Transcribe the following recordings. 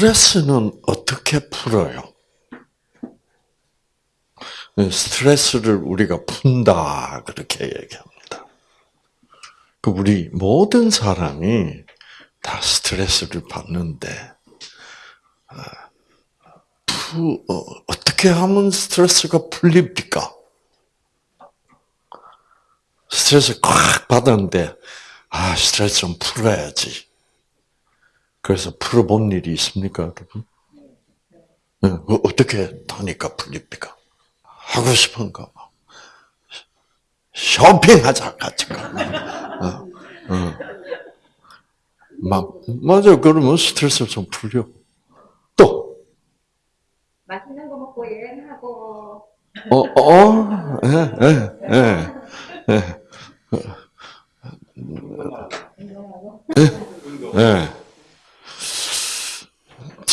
스트레스는 어떻게 풀어요? 스트레스를 우리가 푼다 그렇게 얘기합니다. 그 우리 모든 사람이 다 스트레스를 받는데 푸, 어, 어떻게 하면 스트레스가 풀립니까? 스트레스 꽉 받았는데 아 스트레스 좀 풀어야지. 그래서 풀어본 일이 있습니까, 여러분? 네, 어떻게 하니까 풀립니까? 하고 싶은가 봐. 쇼핑하자 같이 가. 어, 어. 막 맞아 그러면 스트레스 좀 풀려. 또 맛있는 거 먹고 여행하고 어, 어, 예, 예, 예, 예, 예.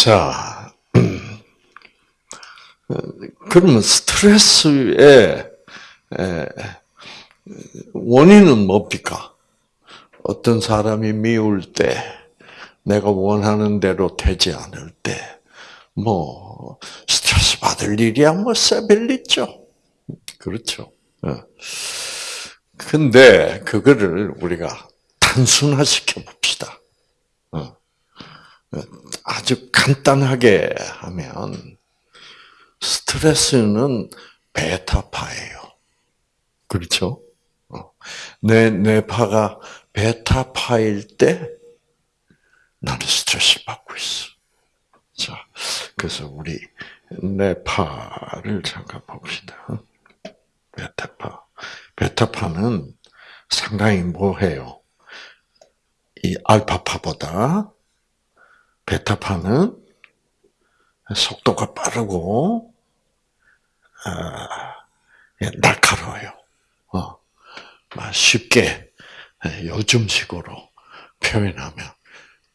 자, 그러면 스트레스의 에, 원인은 뭡니까? 어떤 사람이 미울 때, 내가 원하는 대로 되지 않을 때, 뭐 스트레스 받을 일이야 뭐 세벨리죠. 그렇죠. 어. 근데 그거를 우리가 단순화시켜 봅시다. 어. 아주 간단하게 하면 스트레스는 베타파예요. 그렇죠? 어. 내 뇌파가 베타파일 때 나는 스트레스를 받고 있어. 자, 그래서 우리 뇌파를 잠깐 봅시다. 베타파. 베타파는 상당히 뭐해요? 이 알파파보다 베타파는 속도가 빠르고 아, 날카로워요. 어, 쉽게 요즘식으로 표현하면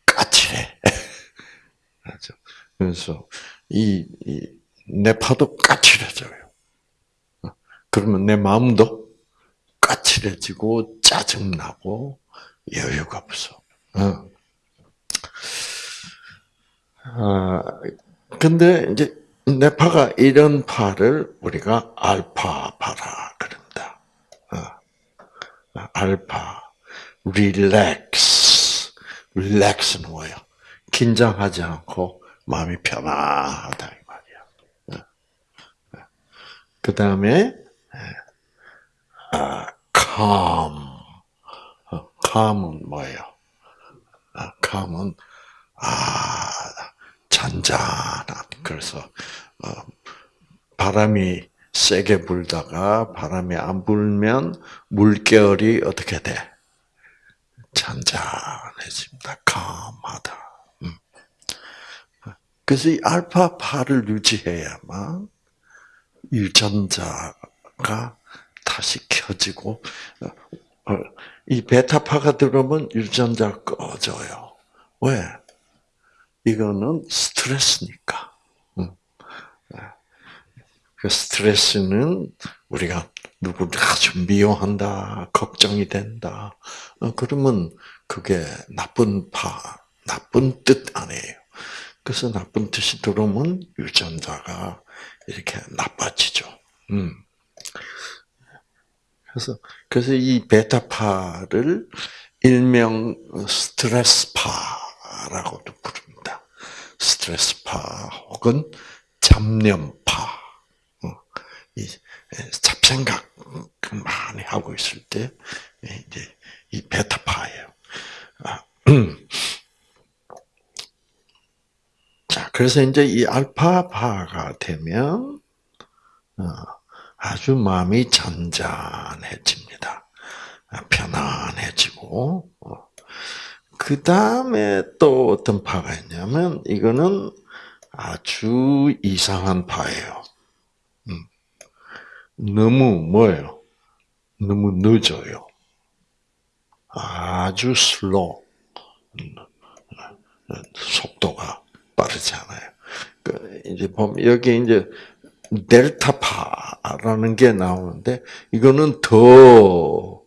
까칠해. 그래서 이, 이 내 파도 까칠해져요. 어, 그러면 내 마음도 까칠해지고 짜증나고 여유가 없어. 어. 아, 근데 이제 뇌파가 이런 파를 우리가 알파파라 그런다. 어. 알파, 릴렉스. 릴렉스는 뭐예요? 긴장하지 않고 마음이 편안하다 이 말이야. 그 다음에 아, calm. calm은 뭐예요? 아, calm은 아 잔잔한 그래서 어, 바람이 세게 불다가 바람이 안 불면 물결이 어떻게 돼? 잔잔해집니다. calm하다. 그래서 이 알파파를 유지해야만 유전자가 다시 켜지고 어, 이 베타파가 들어오면 유전자가 꺼져요. 왜? 이거는 스트레스니까. 그 스트레스는 우리가 누구를 아주 미워한다, 걱정이 된다. 어, 그러면 그게 나쁜 파, 나쁜 뜻 아니에요. 그래서 나쁜 뜻이 들어오면 유전자가 이렇게 나빠지죠. 음. 그래서 그래서 이 베타파를 일명 스트레스파라고도 부릅니다. 스트레스파 혹은 잡념파. 어, 이 잡생각 많이 하고 있을 때 이제 이 베타파예요. 아, 자, 그래서 이제 이 알파파가 되면 어, 아주 마음이 잔잔해집니다. 편안해지고 어. 그 다음에 또 어떤 파가 있냐면 이거는 아주 이상한 파예요. 음. 너무 뭐예요? 너무 늦어요. 아주 슬로 음. 속도가 빠르잖아요. 그 이제 보면 여기 이제 델타파라는 게 나오는데 이거는 더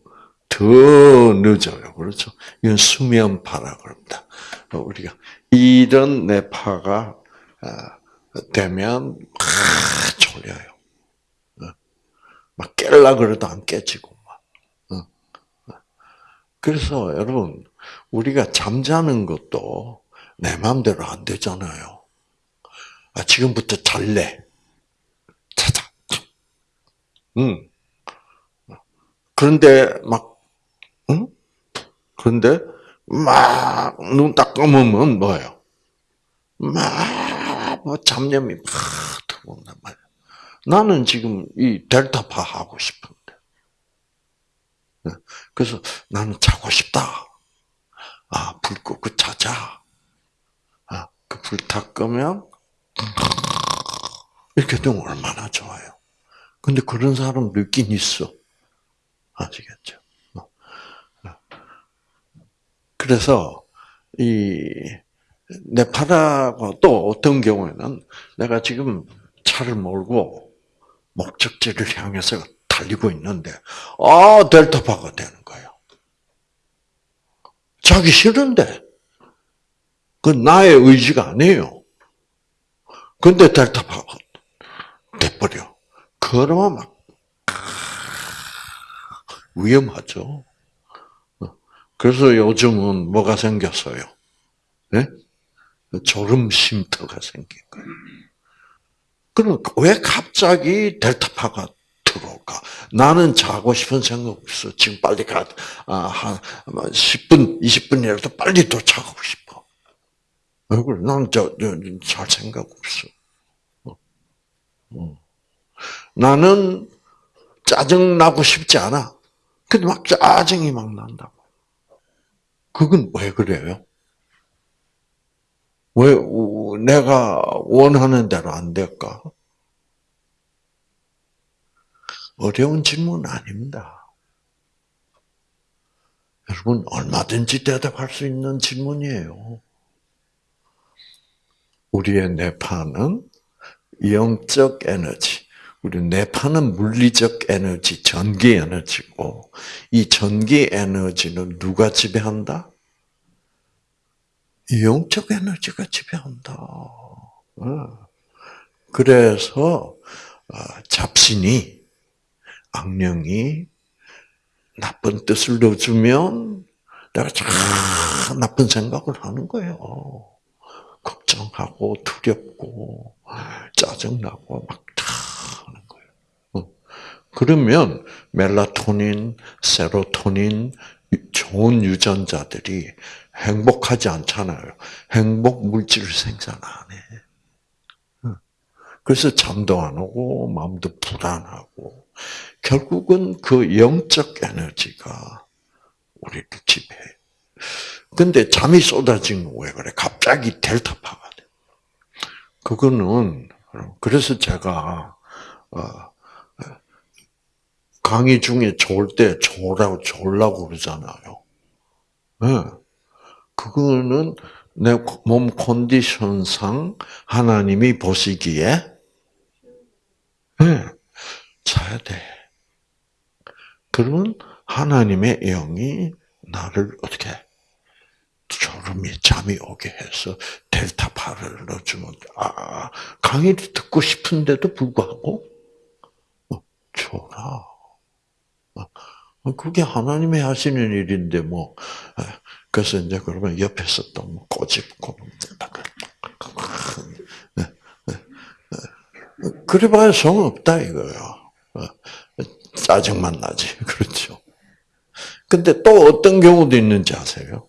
더 늦어요. 그렇죠? 이건 수면파라 그럽니다. 우리가 이런 뇌파가 어, 되면 막 졸려요. 어. 막 깰라 그래도 안 깨지고 막. 어. 그래서 여러분 우리가 잠자는 것도 내 마음대로 안 되잖아요. 아, 지금부터 잘래. 자자. 응. 그런데 막, 응? 그런데 막 눈 딱 감으면 뭐예요? 막뭐 잡념이 막 들어온단 말이야. 나는 지금 이 델타파 하고 싶은데. 네. 그래서 나는 자고 싶다. 아, 불 끄고 자자. 아, 그 불 다 끄면 이렇게 되면 얼마나 좋아요. 근데 그런 사람도 있긴 있어. 아시겠죠? 어. 그래서 이 네파라고 또 어떤 경우에는 내가 지금 차를 몰고 목적지를 향해서 달리고 있는데 아 델타파가 되는 거예요. 자기 싫은데 그 나의 의지가 아니에요. 근데 델타파가 돼버려. 그러면 막 위험하죠. 그래서 요즘은 뭐가 생겼어요? 네? 졸음 쉼터가 생긴 거예요. 그럼 왜 갑자기 델타파가 들어올까? 나는 자고 싶은 생각 없어. 지금 빨리 가, 아, 한 10분, 20분이라도 빨리 도착하고 싶어. 왜 그래? 나는 저, 저, 잘 생각 없어. 어. 어. 나는 짜증 나고 싶지 않아. 근데 막 짜증이 막 난다고. 그건 왜 그래요? 왜 내가 원하는 대로 안 될까? 어려운 질문 아닙니다. 여러분 얼마든지 대답할 수 있는 질문이에요. 우리의 뇌파는 영적 에너지, 우리 뇌파는 물리적 에너지, 전기 에너지고 이 전기 에너지는 누가 지배한다? 영적 에너지가 지배한다. 어. 그래서 어, 잡신이 악령이 나쁜 뜻을 넣어주면 내가 참 나쁜 생각을 하는 거예요. 걱정하고 두렵고 짜증나고 막. 그러면 멜라토닌, 세로토닌 좋은 유전자들이 행복하지 않잖아요. 행복 물질을 생산 안 해. 그래서 잠도 안 오고 마음도 불안하고 결국은 그 영적 에너지가 우리를 지배해. 근데 잠이 쏟아지는 왜 그래? 갑자기 델타파가 돼. 그거는 그래서 제가 어, 강의 중에 졸때 졸라고 졸라고 그러잖아요. 네. 그거는 내 몸 컨디션상 하나님이 보시기에 네. 자야 돼. 그러면 하나님의 영이 나를 어떻게 졸음이 잠이 오게 해서 델타파를 넣어주면 아 강의를 듣고 싶은데도 불구하고 어, 졸아. 어, 그게 하나님이 하시는 일인데 뭐 그래서 이제 그러면 옆에서 또뭐 꼬집고 그래봐야 소용 없다 이거요. 짜증만 나지 그렇죠. 근데 또 어떤 경우도 있는지 아세요?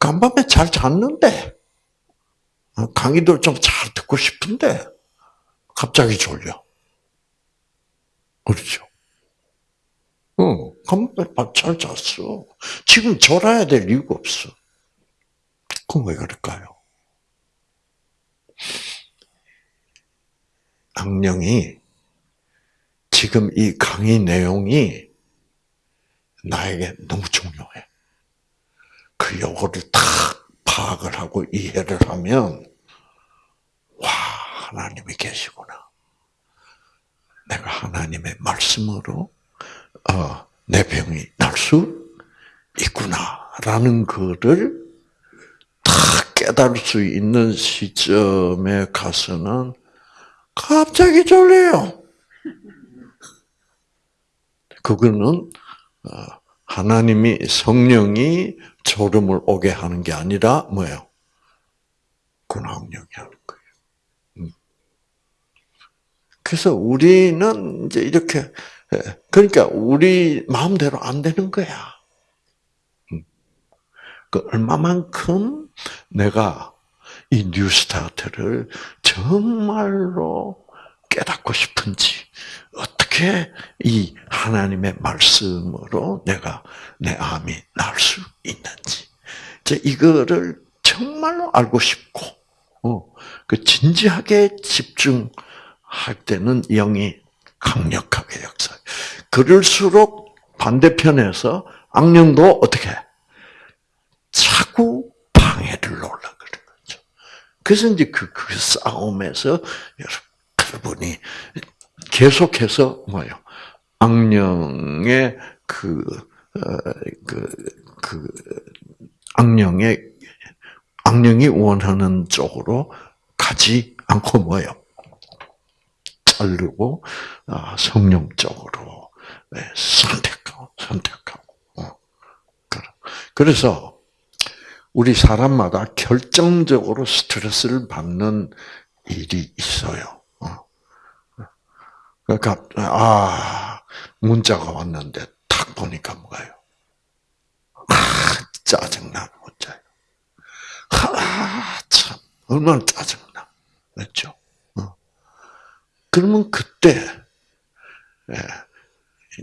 간밤에 잘 잤는데 강의도 좀 잘 듣고 싶은데 갑자기 졸려. 그렇죠. 어, 간밤에 잘 잤어. 지금 졸아야 될 이유가 없어. 그럼 왜 그럴까요? 악령이 지금 이 강의 내용이 나에게 너무 중요해. 그 요거를 딱 파악을 하고 이해를 하면 와 하나님이 계시구나. 내가 하나님의 말씀으로 어, 내 병이 날 수 있구나라는 것을 깨달을 수 있는 시점에 가서는 갑자기 졸려요. 그거는 어, 하나님이 성령이 졸음을 오게 하는 게 아니라 뭐예요? 근황력이 하는 거예요. 음. 그래서 우리는 이제 이렇게 예, 그러니까 우리 마음대로 안 되는 거야. 음. 그 얼마만큼 내가 이 뉴스타트를 정말로 깨닫고 싶은지 어떻게 이 하나님의 말씀으로 내가 내 암이 날 수 있는지 이제 이거를 정말로 알고 싶고 어, 그 진지하게 집중할 때는 영이 강력하게 역사해. 그럴수록 반대편에서 악령도 어떻게 자꾸 방해를 놓으려 그러는 거죠. 그래서 이제 그, 그 싸움에서 여러분이 계속해서 뭐요? 악령의 그, 어, 그, 그, 악령의, 악령이 원하는 쪽으로 가지 않고 뭐요? 자르고, 아, 성령 쪽으로 네, 선택하고, 선택하고. 어, 그래서, 우리 사람마다 결정적으로 스트레스를 받는 일이 있어요. 그러니까 아 문자가 왔는데 탁 보니까 뭐가요? 아 짜증나는 문자예요. 아참 얼마나 짜증나, 그렇죠? 어. 그러면 그때 예,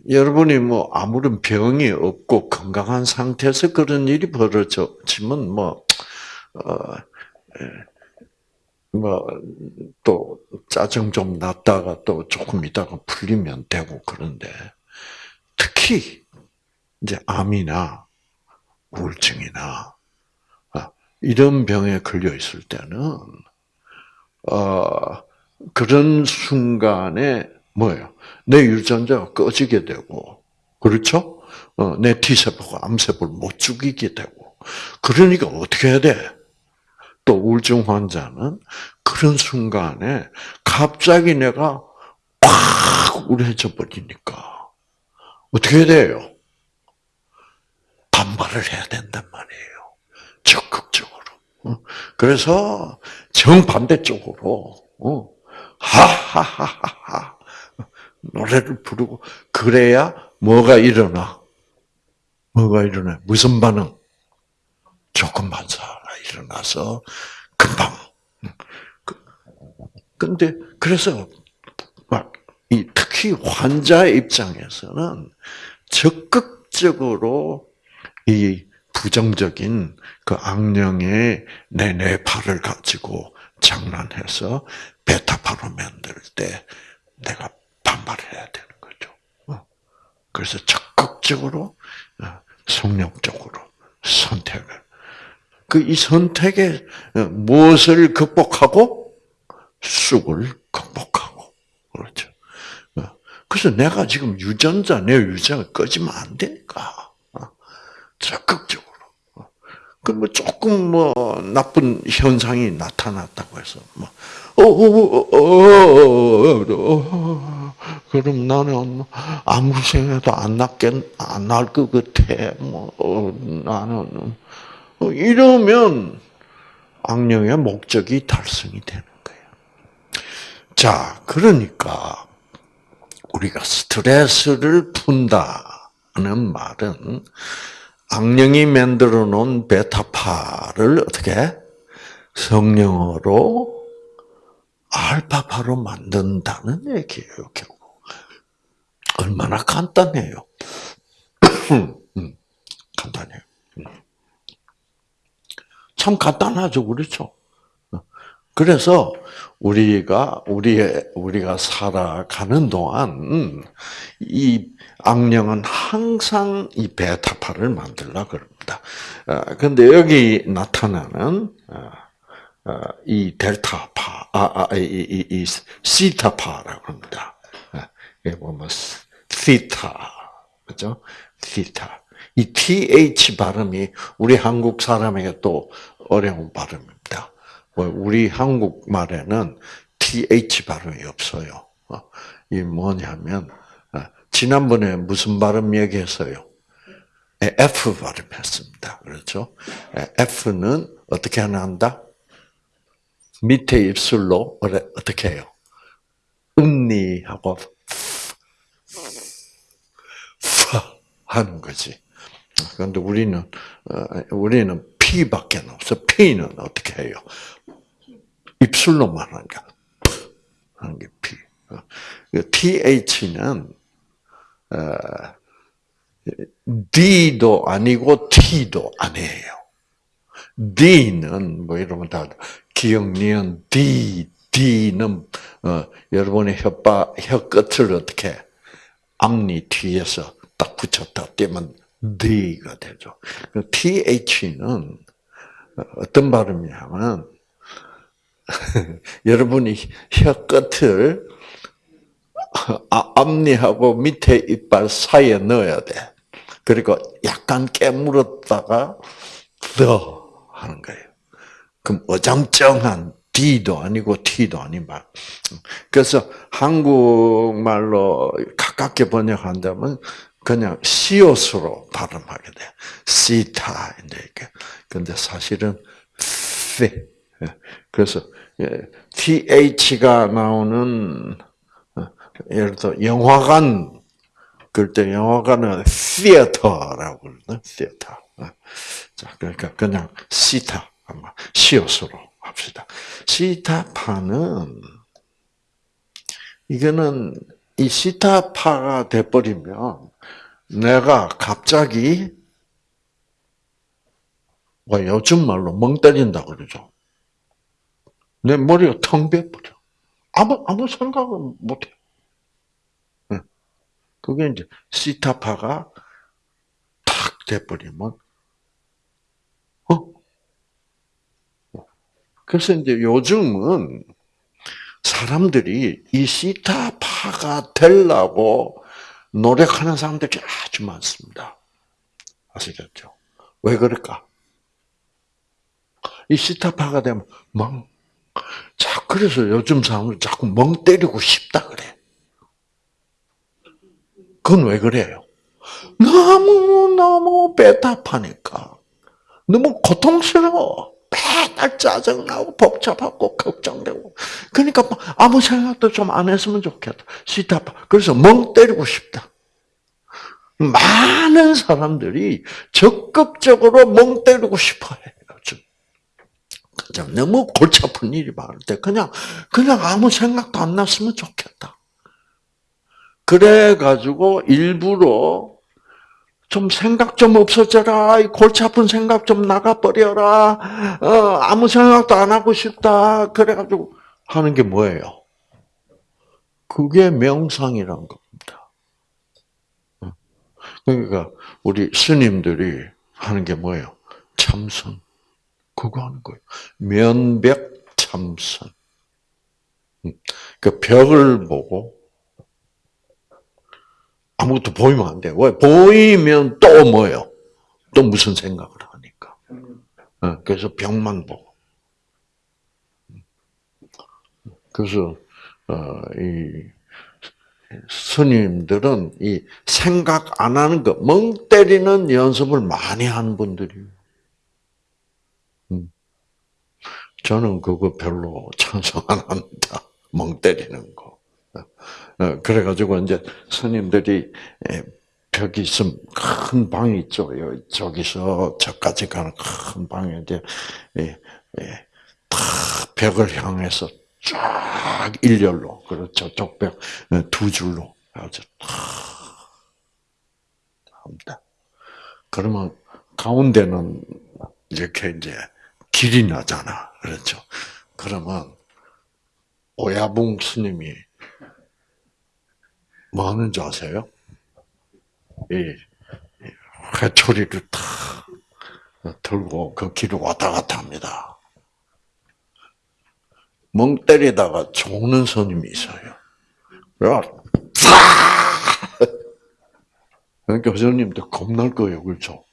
여러분이 뭐 아무런 병이 없고 건강한 상태에서 그런 일이 벌어졌지만 뭐 어, 예, 뭐또 짜증 좀 났다가 또 조금 있다가 풀리면 되고 그런데 특히 이제 암이나 우울증이나 아, 이런 병에 걸려 있을 때는 어 그런 순간에 뭐예요? 내 유전자가 꺼지게 되고 그렇죠? 어, 내 T세포가 암세포를 못 죽이게 되고 그러니까 어떻게 해야 돼? 또 우울증 환자는 그런 순간에 갑자기 내가 꽉 우울해져 버리니까 어떻게 해야 돼요? 반발을 해야 된단 말이에요. 적극적으로. 어? 그래서 정반대 쪽으로 어? 하하하하 노래를 부르고 그래야 뭐가 일어나? 뭐가 일어나? 무슨 반응? 조금 반사가 일어나서 금방. 그, 근데 그래서 이 특히 환자의 입장에서는 적극적으로 이 부정적인 그 악령의 내 뇌파를 가지고 장난해서 베타파로 만들 때 내가 반발해야 되는 거죠. 어. 그래서 적극적으로 어, 성령적으로 선택을. 그 이 선택에 어, 무엇을 극복하고 쑥을 극복하고 그렇죠. 그래서 내가 지금 유전자 내 유전자 꺼지면 안 되니까 적극적으로. 그뭐 조금 뭐 나쁜 현상이 나타났다고 해서 뭐 어어어어어 그럼 나는 아무 생각도 안 났겠 안 날 것 같아. 뭐 어, 나는 이러면 악령의 목적이 달성이 되는 거예요. 자, 그러니까 우리가 스트레스를 푼다는 말은 악령이 만들어 놓은 베타파를 어떻게 성령으로 알파파로 만든다는 얘기예요, 결국. 얼마나 간단해요. 음, 간단해요. 음. 참 간단하죠, 그렇죠? 그래서 우리가 우리의 우리가 살아가는 동안 이 악령은 항상 이 베타파를 만들라 그럽니다. 그런데 여기 나타나는 어, 이 델타파, 아, 아, 이, 이, 이 시타파라고 합니다. 이게 보면 시타, 그죠? 시타. 이 th 발음이 우리 한국 사람에게 또 어려운 발음입니다. 뭐 우리 한국말에는 th 발음이 없어요. 어, 이 뭐냐면 어, 지난번에 무슨 발음 얘기했어요? 예, F 발음했습니다. 그렇죠? 예, F는 어떻게 한다? 밑에 입술로 어떻게 해요? 음니하고 파 하는 거지. 그런데 우리는 어, 우리는 P밖에 없어. P는 어떻게 해요? 입술로만 하는 게 하는 게 P. 어, 그 TH는 어, D도 아니고 T도 아니에요. D는 뭐 이러면 다 기억 니은 D D는 어, 여러분의 혓바 혀 끝을 어떻게 앞니 뒤에서 딱 붙였다 떼면 D가 되죠. 그 TH는 어떤 발음이냐면 여러분이 혀 끝을 아, 앞니하고 밑에 이빨 사이에 넣어야 돼. 그리고 약간 깨물었다가 더 하는 거예요. 그럼 어정쩡한 D도 아니고 T도 아닌 말. 그래서 한국말로 가깝게 번역한다면 그냥 시옷으로 발음하게 돼. 시타인데 이게. 근데 사실은 피. 그래서 예, th가 나오는 어, 예를 들어 영화관 그럴 때 영화관은 theater라고 그러거든. theater. 어. 자, 그러니까 그냥 시타 아마 시옷으로 합시다. 시타파는 이거는 이 시타파가 돼버리면 내가 갑자기 뭐 요즘 말로 멍 때린다 그러죠. 내 머리가 텅 비어버려. 아무 아무 생각을 못해. 응. 그게 이제 시타파가 탁 돼버리면 그래서 이제 요즘은 사람들이 이 시타파가 되려고 노력하는 사람들이 아주 많습니다. 아시겠죠? 왜 그럴까? 이 시타파가 되면 멍. 자, 그래서 요즘 사람들 자꾸 멍 때리고 싶다 그래. 그건 왜 그래요? 너무너무 배답하니까. 너무 고통스러워. 맨날 짜증나고 복잡하고 걱정되고. 그러니까 아무 생각도 좀 안 했으면 좋겠다. 시타파. 그래서 멍 때리고 싶다. 많은 사람들이 적극적으로 멍 때리고 싶어 해요. 좀 너무 골치 아픈 일이 많을 때 그냥 그냥 아무 생각도 안 났으면 좋겠다. 그래 가지고 일부러 좀 생각 좀 없어져라. 이 골치 아픈 생각 좀 나가 버려라. 어, 아무 생각도 안 하고 싶다. 그래 가지고 하는 게 뭐예요? 그게 명상이란 겁니다. 그러니까 우리 스님들이 하는 게 뭐예요? 참선. 그거 하는 거예요. 면벽 참선. 그 벽을 보고 아무것도 보이면 안 돼. 왜? 보이면 또 뭐예요? 또 무슨 생각을 하니까. 어, 그래서 벽만 보고. 그래서 어, 이 스님들은 이 생각 안 하는 거, 멍 때리는 연습을 많이 하는 분들이에요. 저는 그거 별로 찬성 안 합니다. 멍 때리는 거. 어, 그래가지고 이제 스님들이 벽이 있으면 큰 방이 있죠. 저기서 저까지 가는 큰 방에 이제 다 벽을 향해서 쫙 일렬로 그리고 저쪽 벽 두 줄로 아주 탁 합니다. 그러면 가운데는 이렇게 이제 길이 나잖아. 그렇죠. 그러면 오야붕 스님이 뭐 하는 줄 아세요? 이 회초리를 탁 들고 그 길을 왔다 갔다 합니다. 멍 때리다가 죽는 스님이 있어요. 그러니까 스님도 겁날 거예요, 그렇죠?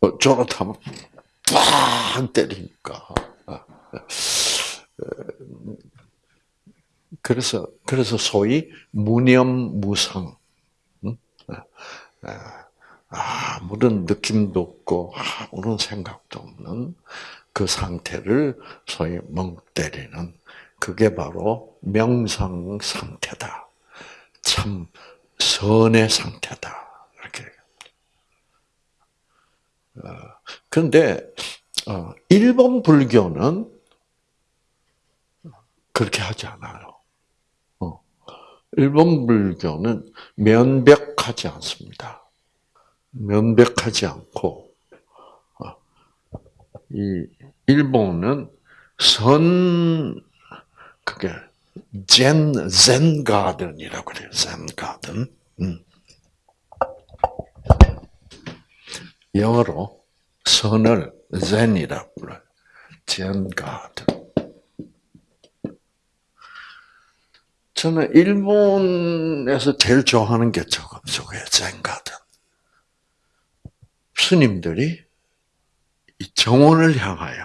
어, 저렇다면 팍 때리니까. 그래서 그래서 소위 무념무상. 응? 아무런 느낌도 없고 아무런 생각도 없는 그 상태를 소위 멍 때리는 그게 바로 명상 상태다. 참 선의 상태다. 이렇게. 그런데 어, 일본 불교는 그렇게 하지 않아요. 어. 일본 불교는 면벽하지 않습니다. 면벽하지 않고 어, 이 일본은 선 그게 젠, 젠 가든이라고 그래요. 젠 가든. 음. 영어로 선을 젠이라고 불러요. 젠 가든. 저는 일본에서 제일 좋아하는 게 저거, 저거예요. 젠 가든. 스님들이 이 정원을 향하여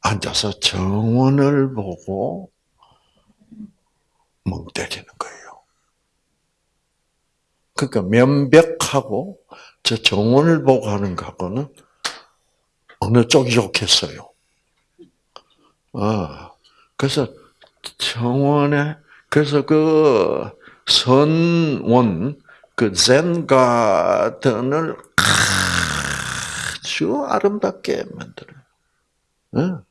앉아서 정원을 보고 멍 때리는 거예요. 그러니까 면벽하고 저 정원을 보고 하는 거하고는 어느 쪽이 좋겠어요? 아, 그래서 정원에, 그래서 그 선원, 그 젠 가든을 아주 아름답게 만들어요.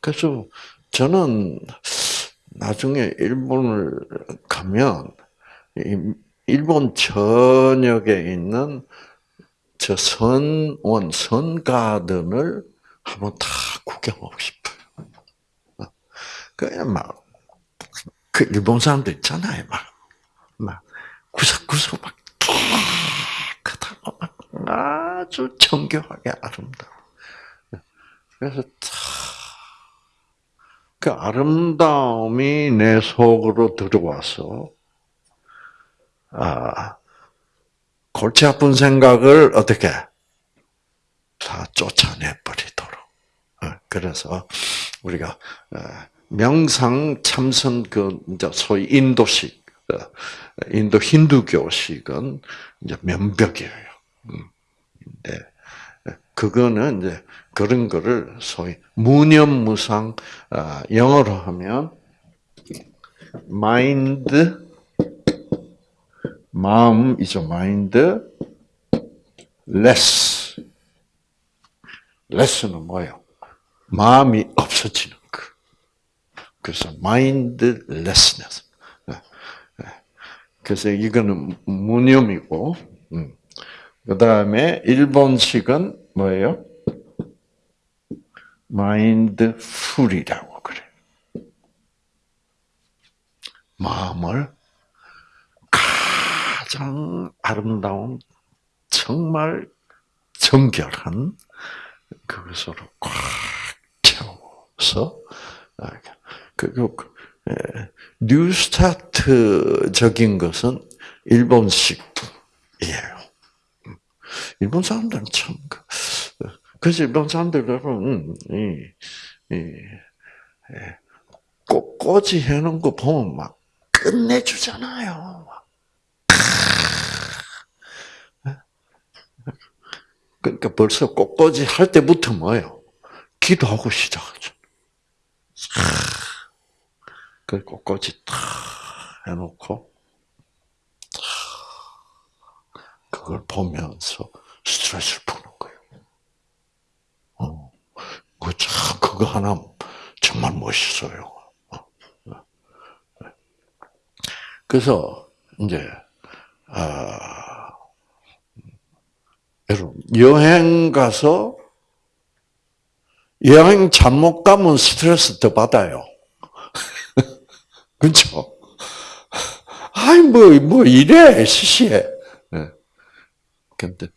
그래서 저는 나중에 일본을 가면 일본 전역에 있는 저 선원, 선가든을 한번 다 구경하고 싶어요. 그냥 막, 그 일본 사람들 있잖아요. 막, 막, 구석구석 막 깨끗하고 막 아주 정교하게 아름다워. 그래서 그 아름다움이 내 속으로 들어와서 아 골치 아픈 생각을 어떻게 다 쫓아내 버리도록. 어, 그래서 우리가 어, 명상 참선 그 이제 소위 인도식 어, 인도 힌두교식은 이제 면벽이에요. 음. 네. 그거는 이제 그런 거를 소위 무념무상 아, 영어로 하면 마인드 마음이죠. mind less less는 뭐예요? 마음이 없어지는 거. 그래서 lessness. 그래서 이거는 무념이고, 음. 그 다음에 일본식은 뭐예요? 마인드풀이라고 그래. 마음을 가장 아름다운 정말 정결한 그것으로 꽉 채워서 그 뉴스타트적인 것은 일본식이에요. 일본 사람들은 참 그, 그래서 일본 사람들은 이, 이, 꽃꽂이 해놓은 거 보면 막 끝내주잖아요. 그러니까 벌써 꽃꽂이 할 때부터 뭐예요? 기도하고 시작하죠. 그 꽃꽂이 탁 해놓고 그걸 보면서 스트레스를 푸는 거예요. 어, 그 참, 그거 하나 정말 멋있어요. 어, 그래서, 이제, 아, 여러분, 여행 가서, 여행 잘못 가면 스트레스 더 받아요. 그렇죠? 아이, 뭐, 뭐, 이래, 시시해. 근데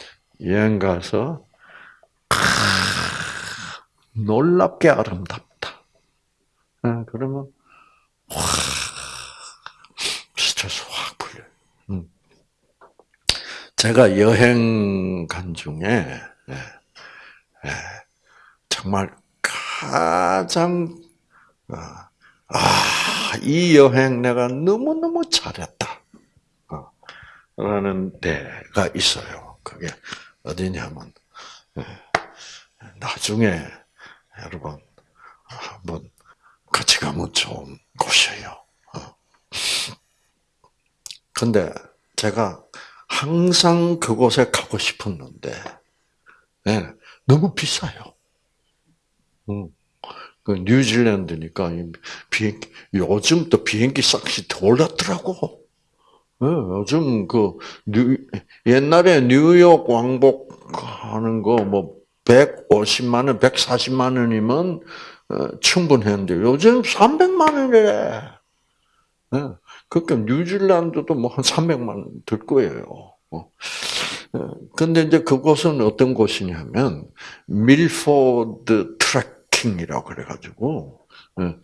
여행 가서 놀랍게 아름답다. 아, 그러면 확 스트레스 확 풀려. 음. 제가 여행 간 중에 예, 예, 정말 가장 아, 이 여행 내가 너무너무 잘했다. 어, 라는 데가 있어요. 그게 어디냐면, 예, 나중에 여러분, 한번 같이 가면 좋은 곳이에요. 어. 근데 제가 항상 그곳에 가고 싶었는데, 예, 너무 비싸요. 음. 그 뉴질랜드니까 비행 요즘 또 비행기 삯이 더 올랐더라고. 네, 요즘 그 뉴, 옛날에 뉴욕 왕복하는 거 뭐 150만 원, 140만 원이면 어, 충분했는데 요즘 300만 원이래. 네, 그러니까 뉴질랜드도 뭐 한 300만 원 들 거예요. 어. 근데 이제 그곳은 어떤 곳이냐면 밀포드 킹이라고 그래가지고 예.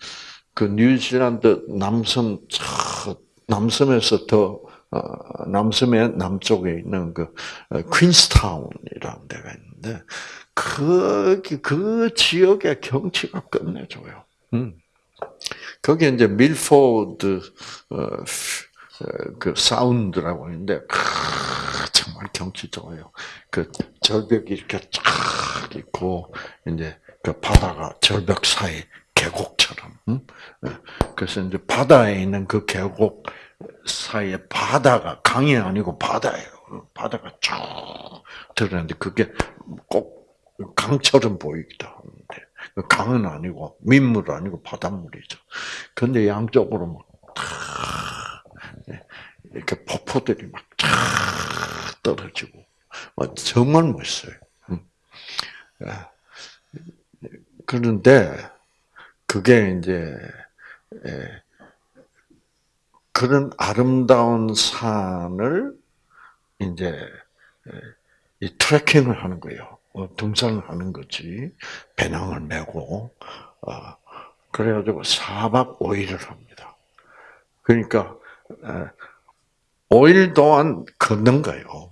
그 뉴질랜드 남섬 남섬에서 더 어, 남섬의 남쪽에 있는 그 어, 퀸스타운이라는 데가 있는데 거기 그 지역의 경치가 끝내줘요. 음. 거기 이제 밀포드 어, 그 사운드라고 있는데 정말 경치 좋아요. 그 절벽이 이렇게 쫙 있고 이제 그 바다가 절벽 사이 계곡처럼. 그래서 이제 바다에 있는 그 계곡 사이에 바다가 강이 아니고 바다예요. 바다가 쭉 들어는데 그게 꼭 강처럼 보이기도 하는데 그 강은 아니고 민물 아니고 바닷물이죠. 근데 양쪽으로 막 이렇게 폭포들이 막 떨어지고 정말 멋있어요. 그런데 그게 이제 그런 아름다운 산을 이제 이 트레킹을 하는 거예요. 어, 등산을 하는 거지. 배낭을 메고 어, 그래가지고 4박 5일을 합니다. 그러니까 5일 동안 걷는 거예요.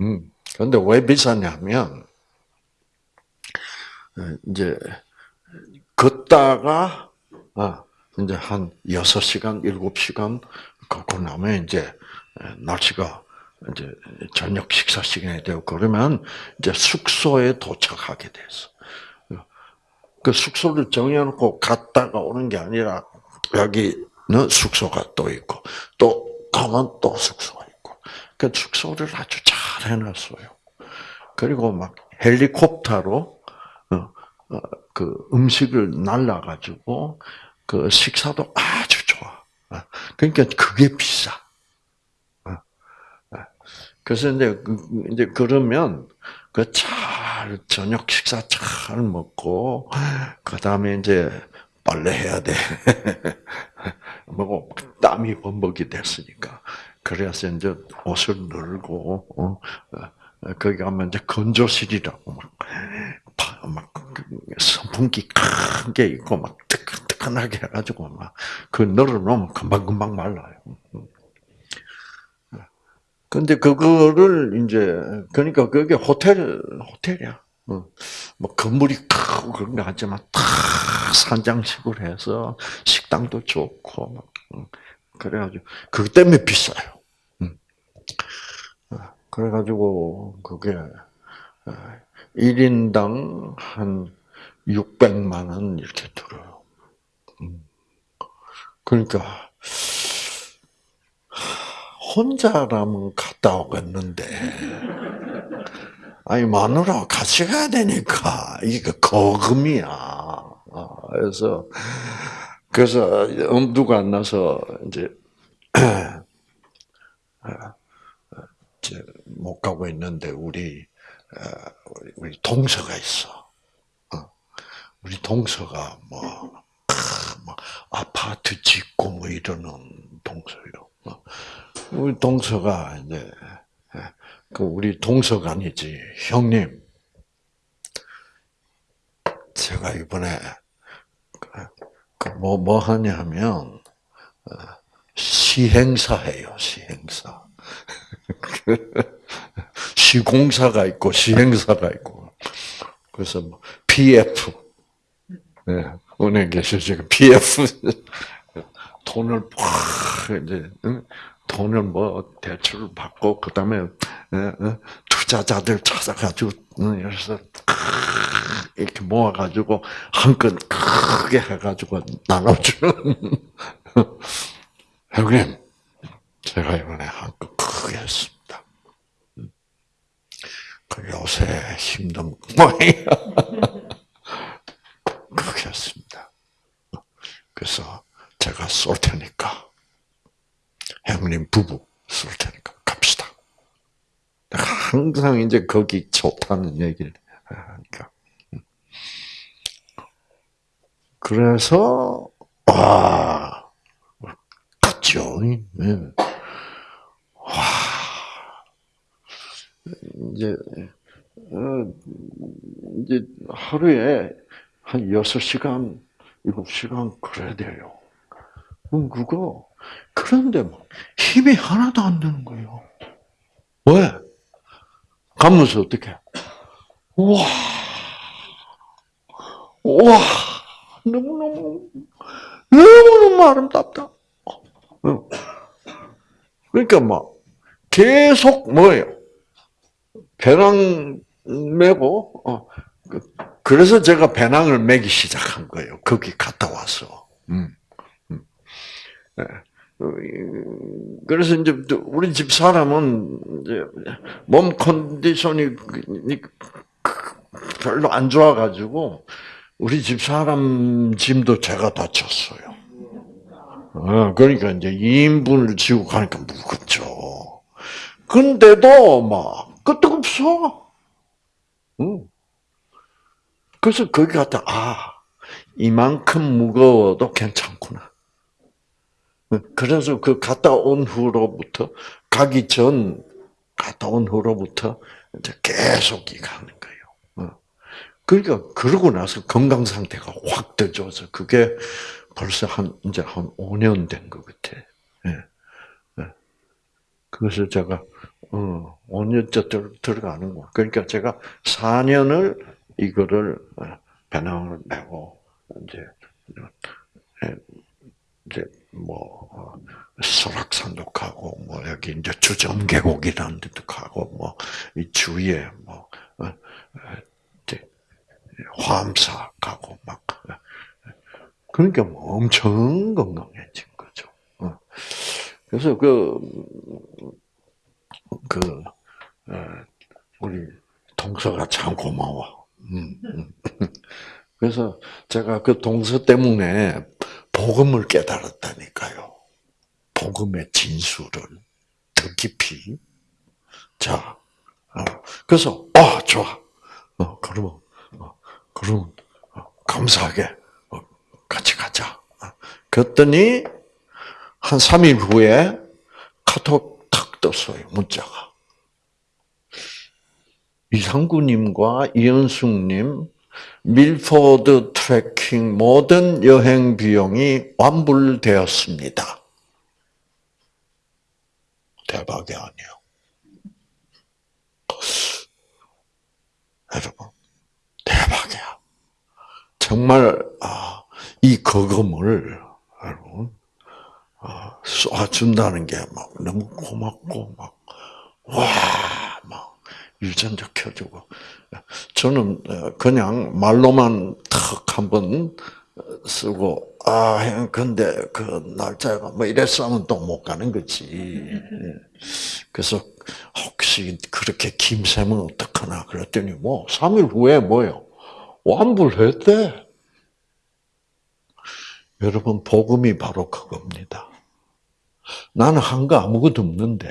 음. 근데 왜 비싸냐면 이제 걷다가 아, 이제 한 6시간, 7시간 걷고 나면 이제 날씨가 이제 저녁 식사 시간이 되고 그러면 이제 숙소에 도착하게 됐어. 그 숙소를 정해놓고 갔다가 오는 게 아니라 여기는 숙소가 또 있고 또 가면 또 숙소가 있고 그 숙소를 아주 잘 해놨어요. 그리고 막 헬리콥터로 어, 그 음식을 날라가지고 그 식사도 아주 좋아. 어, 그러니까 그게 비싸. 어, 그래서 이제 그, 이제 그러면 그 잘 저녁 식사 잘 먹고 그 다음에 이제 빨래 해야 돼. 뭐 땀이 범벅이 됐으니까. 그래서 이제 옷을 늘고 거기 가면 이제 건조실이라고 막, 막 선풍기 큰 게 있고 막 뜨끈뜨끈하게 해가지고 막 그 널어놓으면 금방 금방 말라요. 근데 그거를 이제 그러니까 그게 호텔 호텔이야. 뭐 건물이 크고 그런 거 하지만 다 산장식으로 해서 식당도 좋고 막 그래가지고 그 때문에 비싸요. 그래가지고 그게 1인당 한 600만 원 이렇게 들어요. 음. 그러니까 혼자라면 갔다 오겠는데 아니 마누라 같이 가야 되니까 이게 거금이야. 아, 그래서 그래서 엄두가 안 나서 이제 못 가고 있는데 우리 우리 동서가 있어. 어. 우리 동서가 뭐, 뭐 아파트 짓고 뭐 이러는 동서요. 어. 우리 동서가 이제 그 우리 동서가 아니지 형님. 제가 이번에 그뭐뭐 뭐 하냐면 어, 시행사 해요 시행사. 시공사가 있고 시행사가 있고 그래서 뭐 PF 예, 은행 계실 때 PF 돈을 팍 이제 응? 돈을 뭐 대출 받고 그 다음에 예, 어, 투자자들 찾아가지고 응, 그래서 이렇게 모아가지고 한건 크게 해가지고 나눠주는 형님 제가 이번에 한건 크게 했습니다. 그 요새 힘든 모양이야. 그렇게 했습니다. 그래서 제가 쏠 테니까 형님 부부 쏠 테니까 갑시다. 항상 이제 거기 좋다는 얘기를 하니까. 그래서 와 갔죠. 예. 와 이제 어, 이제 하루에 한 여섯 시간, 일곱 시간 그래야 돼요. 그럼 그거 그런데 막 힘이 하나도 안 드는 거예요. 왜? 가면서 어떻게? 와, 와, 너무 너무 너무 너무 아름답다. 어. 그러니까 막 계속 뭐예요? 배낭 메고 어, 그- 그래서 제가 배낭을 메기 시작한 거예요. 거기 갔다 와서. 음, 음. 예. 어, 이- 그래서 이제 또 우리 집 사람은 몸 컨디션이 별로 안 좋아가지고 우리 집 사람 짐도 제가 다 쳤어요. 어, 그러니까 이제 2인분을 지고 가니까 무겁죠. 근데도 막 끄떡없어. 응. 그래서 거기 갔다 아 이만큼 무거워도 괜찮구나. 그래서 그 갔다 온 후로부터 가기 전 갔다 온 후로부터 이제 계속 이 가는 거예요. 어. 그러니까 그러고 나서 건강 상태가 확 떠져서 그게 벌써 한 이제 한 5년 된 것 같아. 예. 예. 그래서 제가 어 5년째 들, 들어가는 거. 그러니까 제가 4년을 이거를 어, 배낭을 메고 이제 예, 이제 뭐 어, 설악산도 가고 뭐 여기 이제 주점 계곡이라는 데도 가고 뭐 이 주위에 뭐 어, 어, 이제 화암사 가고 막 어, 그러니까 뭐 엄청 건강해진 거죠. 어. 그래서 그, 그, 어, 우리 동서가 참 고마워. 음, 음. 그래서 제가 그 동서 때문에 복음을 깨달았다니까요. 복음의 진수를 더 깊이. 자, 어, 그래서, 아, 좋아. 어, 그러면, 어, 그러면, 어, 감사하게, 어, 같이 가자. 어, 그랬더니, 한 3일 후에 카톡 탁 떴어요, 문자가. 이상구님과 이현숙님, 밀포드 트레킹 모든 여행 비용이 완불되었습니다. 대박이 아니에요. 여러분, 대박이야. 정말 아, 이 거금을 여러분 아, 쏴준다는 게 막 너무 고맙고 막 와, 막 유전자 켜주고 저는 어, 그냥 말로만 탁 한번 쓰고 아, 형, 근데 그 날짜가 뭐 이랬어 하면 또 못 가는 거지. 예. 그래서 혹시 그렇게 김새면 어떡하나 그랬더니 뭐 3일 후에 뭐요? 완불했대. 여러분 복음이 바로 그겁니다. 나는 한 거 아무것도 없는데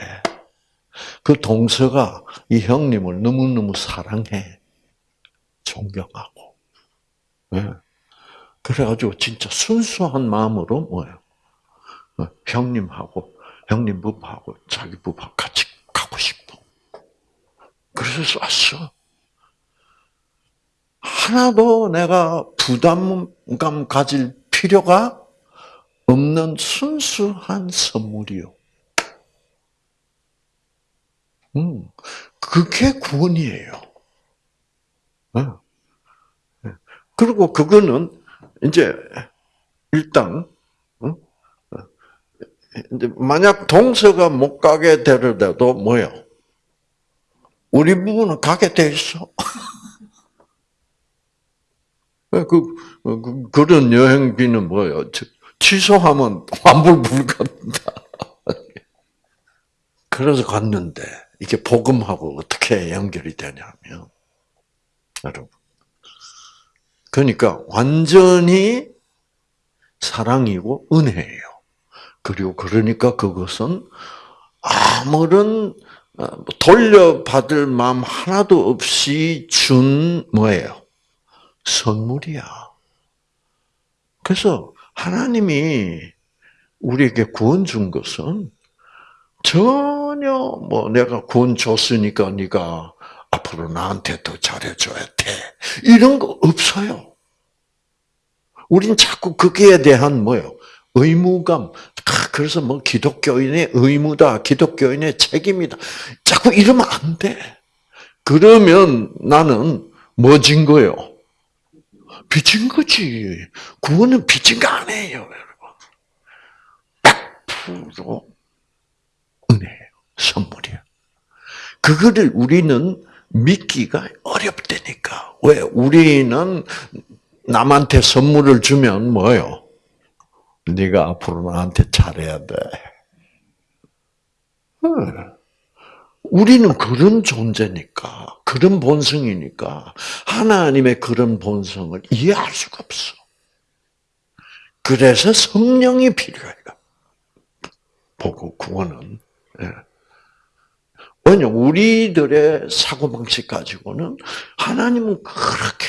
그 동서가 이 형님을 너무너무 사랑해. 존경하고. 예. 그래가지고 진짜 순수한 마음으로 뭐예요? 어, 형님하고 형님 부부하고 자기 부부하고 같이 가고 싶어. 그래서 쐈어. 하나도 내가 부담감 가질 필요가 없는 순수한 선물이요. 음, 그게 구원이에요. 어. 그리고 그거는 이제 일단 어? 이제 만약 동서가 못 가게 되더라도 뭐요? 우리 부부는 가게 돼 있어. 그, 그, 그런 여행비는 뭐예요? 취소하면 환불 불가다. 그래서 갔는데 이게 복음하고 어떻게 연결이 되냐면 여러분 그러니까 완전히 사랑이고 은혜예요. 그리고 그러니까 그것은 아무런 어, 돌려받을 마음 하나도 없이 준 뭐예요? 선물이야. 그래서 하나님이 우리에게 구원 준 것은 전 혀 뭐 내가 구원 줬으니까 네가 앞으로 나한테 더 잘해줘야 돼. 이런 거 없어요. 우린 자꾸 거기에 대한 뭐요? 의무감. 그래서 뭐 기독교인의 의무다, 기독교인의 책임이다. 자꾸 이러면 안 돼. 그러면 나는 뭐진 거요? 빚진 거지. 구원은 빚진 거 아니에요, 여러분. 100% 은혜예요. 선물이에요. 그거를 우리는 믿기가 어렵다니까. 왜? 우리는 남한테 선물을 주면 뭐요? 네가 앞으로 나한테 잘해야 돼. 우리는 그런 존재니까, 그런 본성이니까 하나님의 그런 본성을 이해할 수가 없어. 그래서 성령이 필요해요. 보고 구원은. 예. 왜냐 우리들의 사고 방식 가지고는 하나님은 그렇게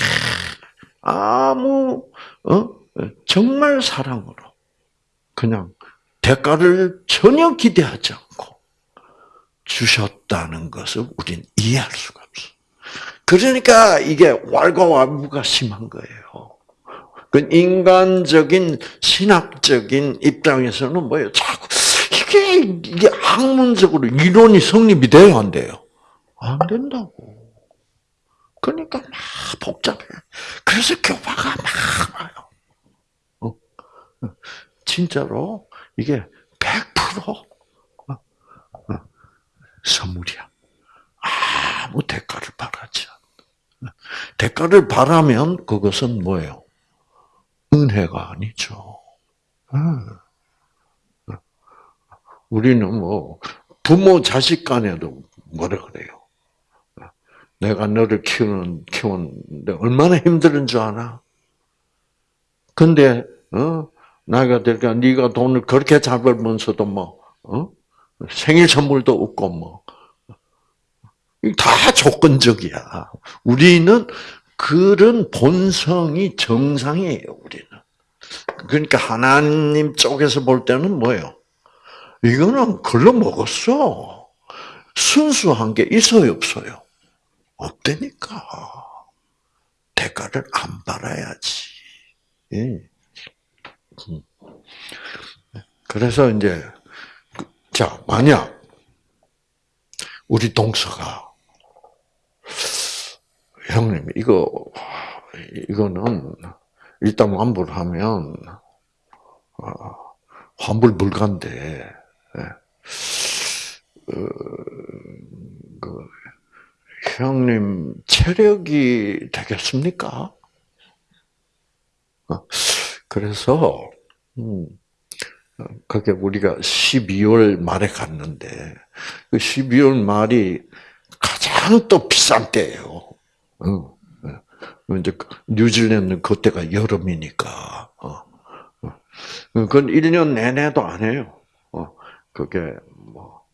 아무 어? 정말 사랑으로 그냥 대가를 전혀 기대하지 않고 주셨다는 것을 우리는 이해할 수가 없어. 그러니까 이게 왈가왈부가 심한 거예요. 그 인간적인 신학적인 입장에서는 뭐예요? 자꾸 이게 이게 학문적으로 이론이 성립이 안 돼요? 안 된다고. 그러니까 막 복잡해. 그래서 교파가 막 와요. 어? 진짜로 이게 100% 어? 어? 선물이야. 아무 대가를 바라지 않아. 대가를 바라면 그것은 뭐예요? 은혜가 아니죠. 우리는 뭐 부모 자식 간에도 뭐라 그래요. 내가 너를 키우는 키웠는데 얼마나 힘든 줄 아나? 근데 어 나이가 되니까 네가 돈을 그렇게 잘 벌면서도 뭐 어? 생일 선물도 없고 뭐. 다 조건적이야. 우리는 그런 본성이 정상이에요, 우리는. 그러니까 하나님 쪽에서 볼 때는 뭐예요? 이거는 글로 먹었어. 순수한 게 있어요, 없어요? 없다니까. 대가를 안 받아야지. 예. 그래서 이제 자 만약 우리 동서가 형님 이거 이거는 일단 환불하면 환불 불가인데 어, 그 형님 체력이 되겠습니까? 어, 그래서 음, 그게 우리가 12월 말에 갔는데 그 12월 말이 가장 또 비싼 때예요. 어, 이제 뉴질랜드 그때가 여름이니까. 그건 1년 내내도 안 해요. 그게 뭐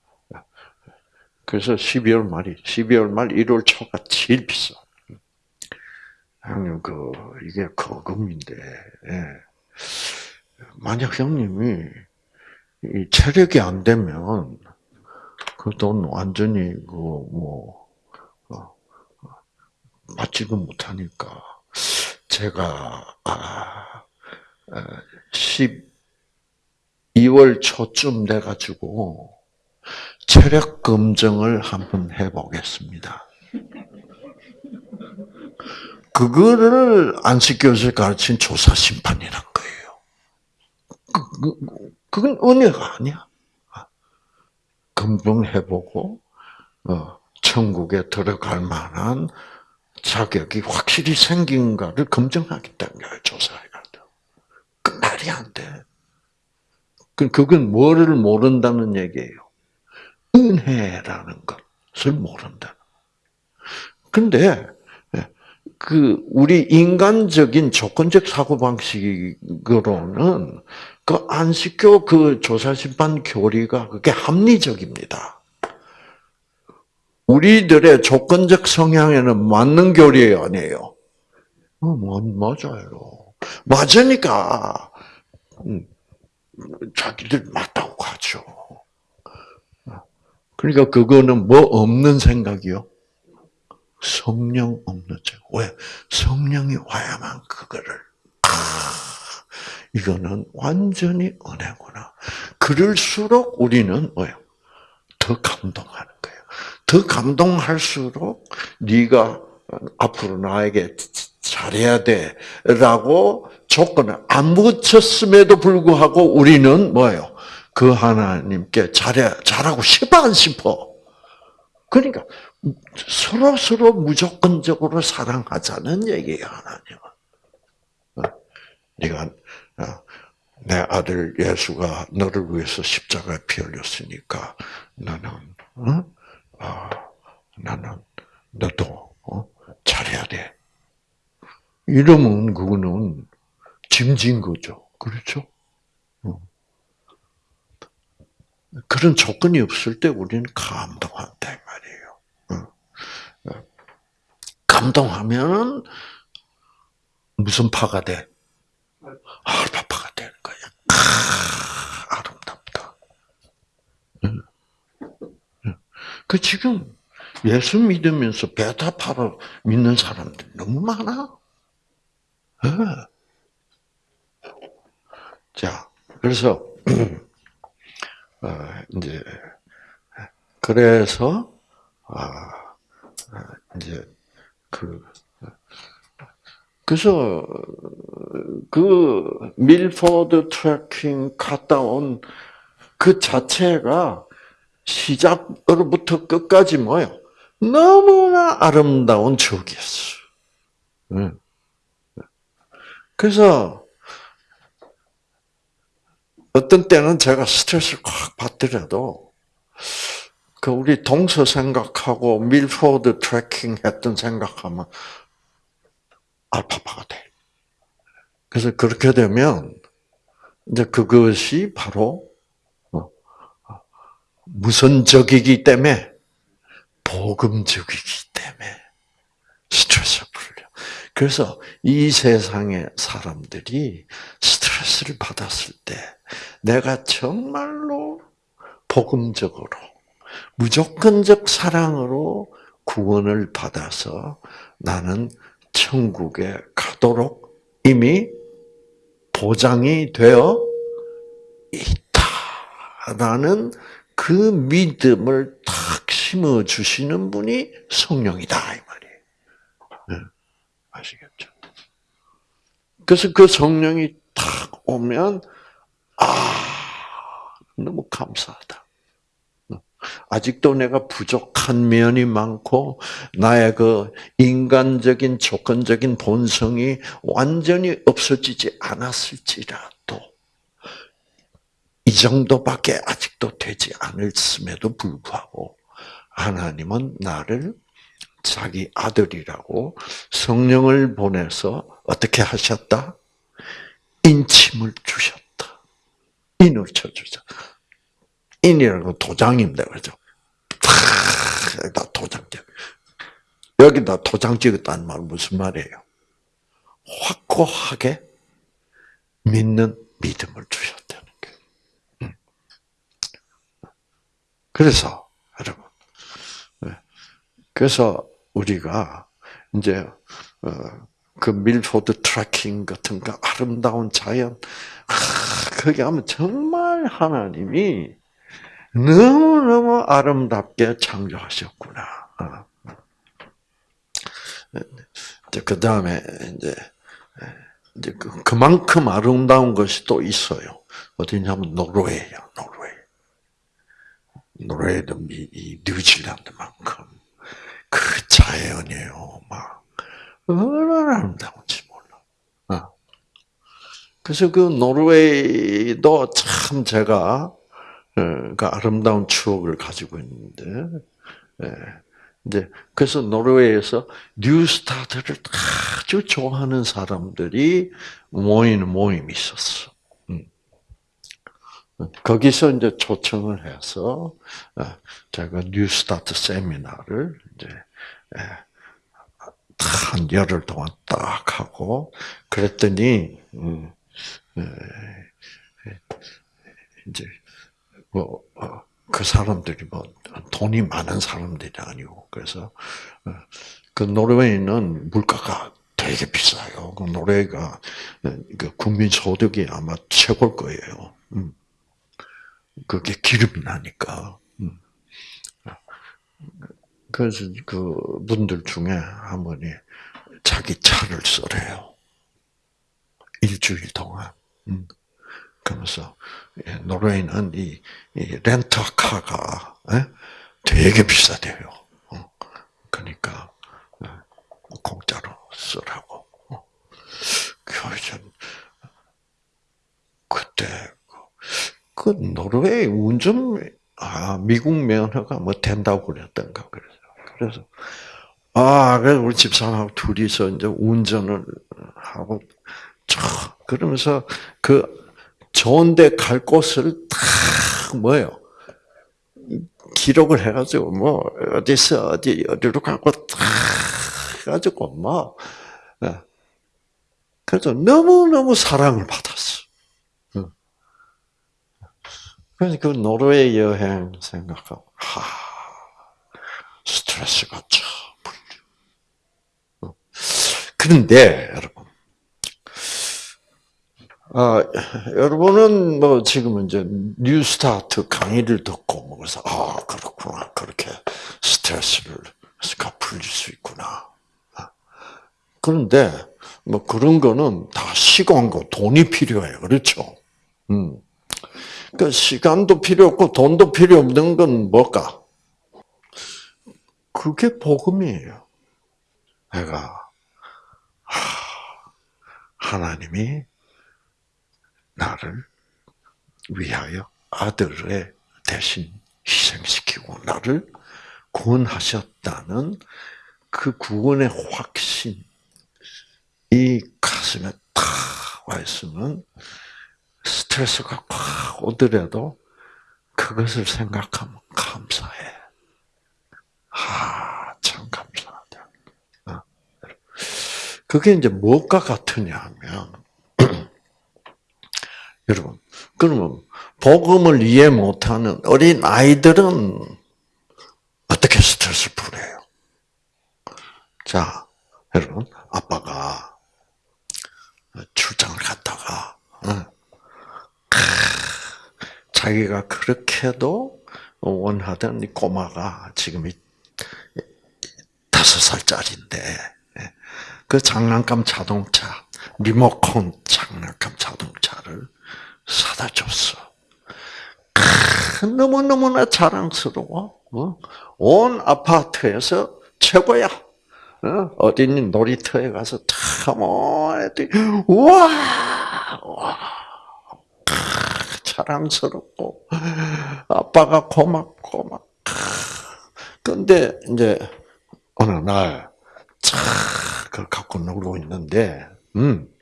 그래서 12월 말이 12월 말 1월 초가 제일 비싸. 형님 그 이게 거금인데 예. 만약 형님이 이 체력이 안 되면 그 돈 완전히 그뭐 어, 받지도 못하니까 제가 아 12월 초쯤 돼 가지고 체력 검정을 한번 해 보겠습니다. 그거를 안식교에서 가르친 조사 심판이란 거예요. 그, 그, 그건 은혜가 아니야. 검증해보고 어, 천국에 들어갈 만한 자격이 확실히 생긴가를 검증하겠다는 거예요. 조사해가지고. 그 말이 안 돼. 그- 그건 뭐를 모른다는 얘기예요. 은혜라는 것을 모른다. 근데 그 우리 인간적인 조건적 사고 방식으로는 그 안식교 그 조사심판 교리가 그게 합리적입니다. 우리들의 조건적 성향에는 맞는 교리 아니에요. 어, 뭐, 맞아요. 맞으니까 음, 자기들 맞다고 하죠. 그러니까 그거는 뭐 없는 생각이요? 성령 없는 책. 왜? 성령이 와야만 그거를. 아, 이거는 완전히 은혜구나. 그럴수록 우리는 뭐요? 더 감동하는 거예요. 더 감동할수록 네가 앞으로 나에게 잘해야 돼 라고 조건을 안 붙였음에도 불구하고 우리는 뭐예요? 그 하나님께 잘해 잘하고 싶어 안 싶어? 그러니까 서로 서로 무조건적으로 사랑하자는 얘기예요, 하나님은. 어, 네가 어, 내 아들 예수가 너를 위해서 십자가에 피 흘렸으니까 나는 어? 아, 나는 너도 어? 잘해야 돼. 이러면 그거는 짐진 거죠. 그렇죠? 어. 그런 조건이 없을 때 우리는 감동한다 이 말이에요. 어. 어. 감동하면 무슨 파가 돼? 알파파가 되는 거야. 아, 아름답다. 그 지금 예수 믿으면서 베타파를 믿는 사람들 너무 많아. 예. 자, 그래서 어, 이제 그래서 아 이제 그 그래서 그 밀포드 트레킹 갔다 온 그 자체가 시작으로부터 끝까지 뭐요? 너무나 아름다운 추억이었어. 응. 그래서 어떤 때는 제가 스트레스를 확 받더라도 그 우리 동서 생각하고 밀포드 트레킹 했던 생각하면 알파파가 돼. 그래서 그렇게 되면 이제 그것이 바로 무선적이기 때문에 복음적이기 때문에 스트레스를 풀려. 그래서 이 세상의 사람들이 스트레스를 받았을 때 내가 정말로 복음적으로 무조건적 사랑으로 구원을 받아서 나는 천국에 가도록 이미 보장이 되어 있다라는 그 믿음을 탁 심어 주시는 분이 성령이다 이 말이에요. 네. 아시겠죠? 그래서 그 성령이 탁 오면 아 너무 감사하다. 아직도 내가 부족한 면이 많고 나의 그 인간적인 조건적인 본성이 완전히 없어지지 않았을지라도 이 정도밖에 아직도 되지 않았음에도 불구하고 하나님은 나를 자기 아들이라고 성령을 보내서 어떻게 하셨다? 인침을 주셨다. 인을 쳐주자. 인이라고 도장입니다. 그죠? 다 도장 찍 여기다 도장 찍었다는 말 무슨 말이에요? 확고하게 믿는 믿음을 주셨다는 거예요. 음. 그래서 여러분, 그래서 우리가 이제 그 밀포드 트레킹 같은 그 아름다운 자연, 거기 하면 정말 하나님이 너무너무 아름답게 창조하셨구나. 그 다음에 이제 그- 그만큼 아름다운 것이 또 있어요. 어디냐면 노르웨이야, 노르웨이. 노르웨이도 뉴질랜드만큼 그 자연이에요, 막 얼마나 아름다운지 몰라. 어. 그래서 그 노르웨이도 참 제가 어, 그 아름다운 추억을 가지고 있는데, 예. 이제 그래서 노르웨이에서 뉴스타트를 아주 좋아하는 사람들이 모이는 모임이 있었어. 음. 거기서 이제 초청을 해서 어, 제가 뉴스타트 세미나를 이제 예, 한 열흘 동안 딱 하고 그랬더니 음, 이제 뭐 그 사람들이 뭐 돈이 많은 사람들이 아니고 그래서 어, 그 노르웨이는 물가가 되게 비싸요. 그 노르웨이가 어, 그 국민 소득이 아마 최고일 거예요. 음. 그게 기름이 나니까. 음. 그래서 그 분들 중에 한 분이 자기 차를 쓰래요. 일주일 동안. 음. 그러면서 예, 노르웨이는 이, 이 렌터카가 예? 되게 비싸대요. 어. 그러니까 예, 공짜로 쓰라고. 어. 그래서 그때 그 노르웨이 운전 아 미국 면허가 뭐 된다고 그랬던가 그래서 그래서 아 그래서 우리 집사람하고 둘이서 이제 운전을 하고 쫙 그러면서 그 좋은데 갈 곳을 다 뭐예요? 기록을 해가지고 뭐 어디서 어디 어디로 가고 다 해가지고 뭐 예. 그래서 너무 너무 사랑을 받았어. 응. 그래서 그 노르웨이 여행 생각하고 하 스트레스가 참 풀려. 응. 그런데 여러분 아, 여러분은 뭐 지금 이제 뉴스타트 강의를 듣고 뭐 그래서 아 그렇구나 그렇게 스트레스를 풀릴 수 있구나. 아, 그런데 뭐 그런 거는 다 시간과 돈이 필요해요, 그렇죠? 음, 그 시간도 필요 없고 돈도 필요 없는 건 뭘까? 그게 복음이에요. 내가 하나님이 나를 위하여 아들의 대신 희생시키고 나를 구원하셨다는 그 구원의 확신, 이 가슴에 탁 와 있으면 스트레스가 확 오더라도 그것을 생각하면 감사해. 아, 참 감사하다. 어. 그게 이제 무엇과 같으냐 하면, 여러분, 그러면 복음을 이해 못하는 어린 아이들은 어떻게 스트레스 풀어요? 자, 여러분, 아빠가 출장을 갔다가 어, 자기가 그렇게도 원하던 이 꼬마가 지금 다섯 살짜리인데 예, 그 장난감 자동차 리모컨 장난감 자동차를 사다 줬어. 너무 너무나 자랑스러워. 어? 온 아파트에서 최고야. 어? 디 놀이터에 가서 타모 애들이 우와, 와 자랑스럽고 아빠가 고맙고 막. 근데 이제 어느 날 차, 그걸 갖고 놀고 있는데, 음,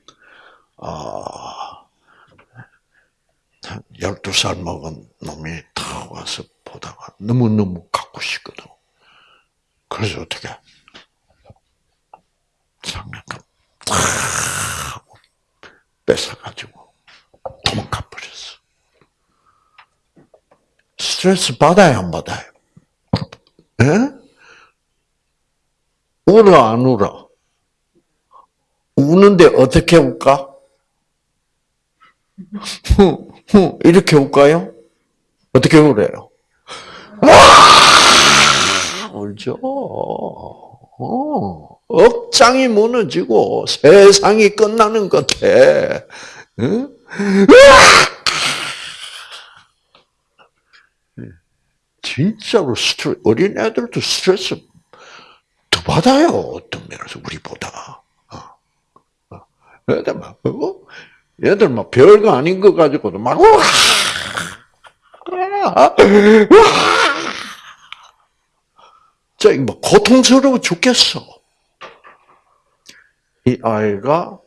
아, 12살 먹은 놈이 다 와서 보다가 너무너무 갖고 싶거든. 그래서 어떻게, 장난감 다 뺏어가지고 도망가 버렸어. 스트레스 받아야 안 받아요? 예? 울어 안 울어? 우는데 어떻게 울까? 이렇게 울까요? 어떻게 울어요? 와! 울죠. 어, 억장이 무너지고 세상이 끝나는 것 같아. 응? 진짜로 스트레스, 어린 애들도 스트레스 더 받아요. 어떤 면에서 우리보다. 어. 어. 애들 막, 어? 얘들 막 별거 아닌 거 가지고도 막, 와! 와! 자, 이거 뭐 고통스러워 죽겠어. 이 아이가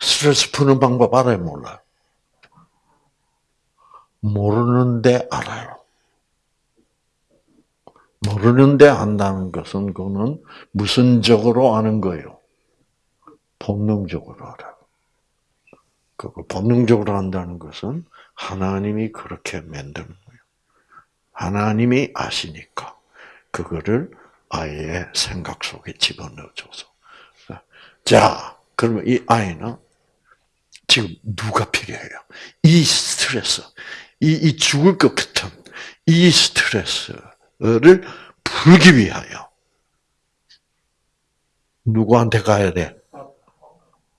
스트레스 푸는 방법 알아요, 몰라요? 모르는데 알아요. 모르는데 안다는 것은 그거는 무슨적으로 아는 거예요? 본능적으로 알아요. 그걸 본능적으로 안다는 것은 하나님이 그렇게 만든 거예요. 하나님이 아시니까 그거를 아이의 생각 속에 집어넣어줘서. 자, 그러면 이 아이는 지금 누가 필요해요? 이 스트레스, 이, 이 죽을 것 같은 이 스트레스 를 풀기 위하여 누구한테 가야 돼?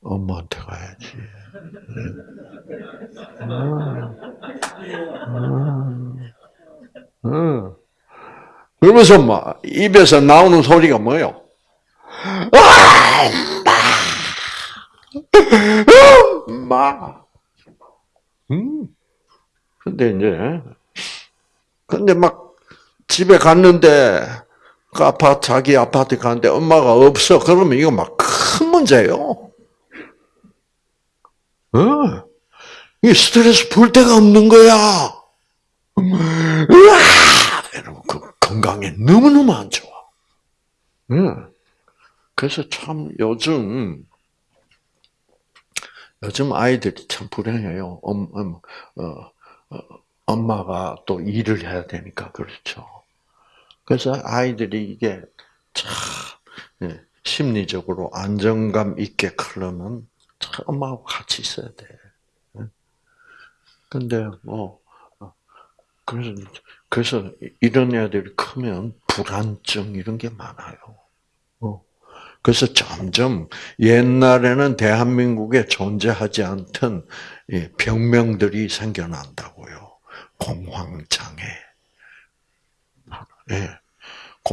엄마한테 가야지. 음. 음. 그러면서 막 입에서 나오는 소리가 뭐요? 엄마. 음. 근데 이제 근데 막 집에 갔는데 그 아파트 자기 아파트 갔는데 엄마가 없어. 그러면 이거 막 큰 문제예요. 어. 이 스트레스 풀 데가 없는 거야. 으아! 여러분, 그 건강에 너무 너무 안 좋아. 응. 그래서 참 요즘, 요즘 아이들이 참 불행해요. 엄, 엄, 어, 어, 엄마가 또 일을 해야 되니까, 그렇죠. 그래서 아이들이 이게 참, 예, 심리적으로 안정감 있게 크려면 참 엄마하고 같이 있어야 돼. 근데 뭐 그래서 그래서 이런 애들이 크면 불안증 이런 게 많아요. 어. 그래서 점점 옛날에는 대한민국에 존재하지 않던 병명들이 생겨난다고요. 공황장애. 예.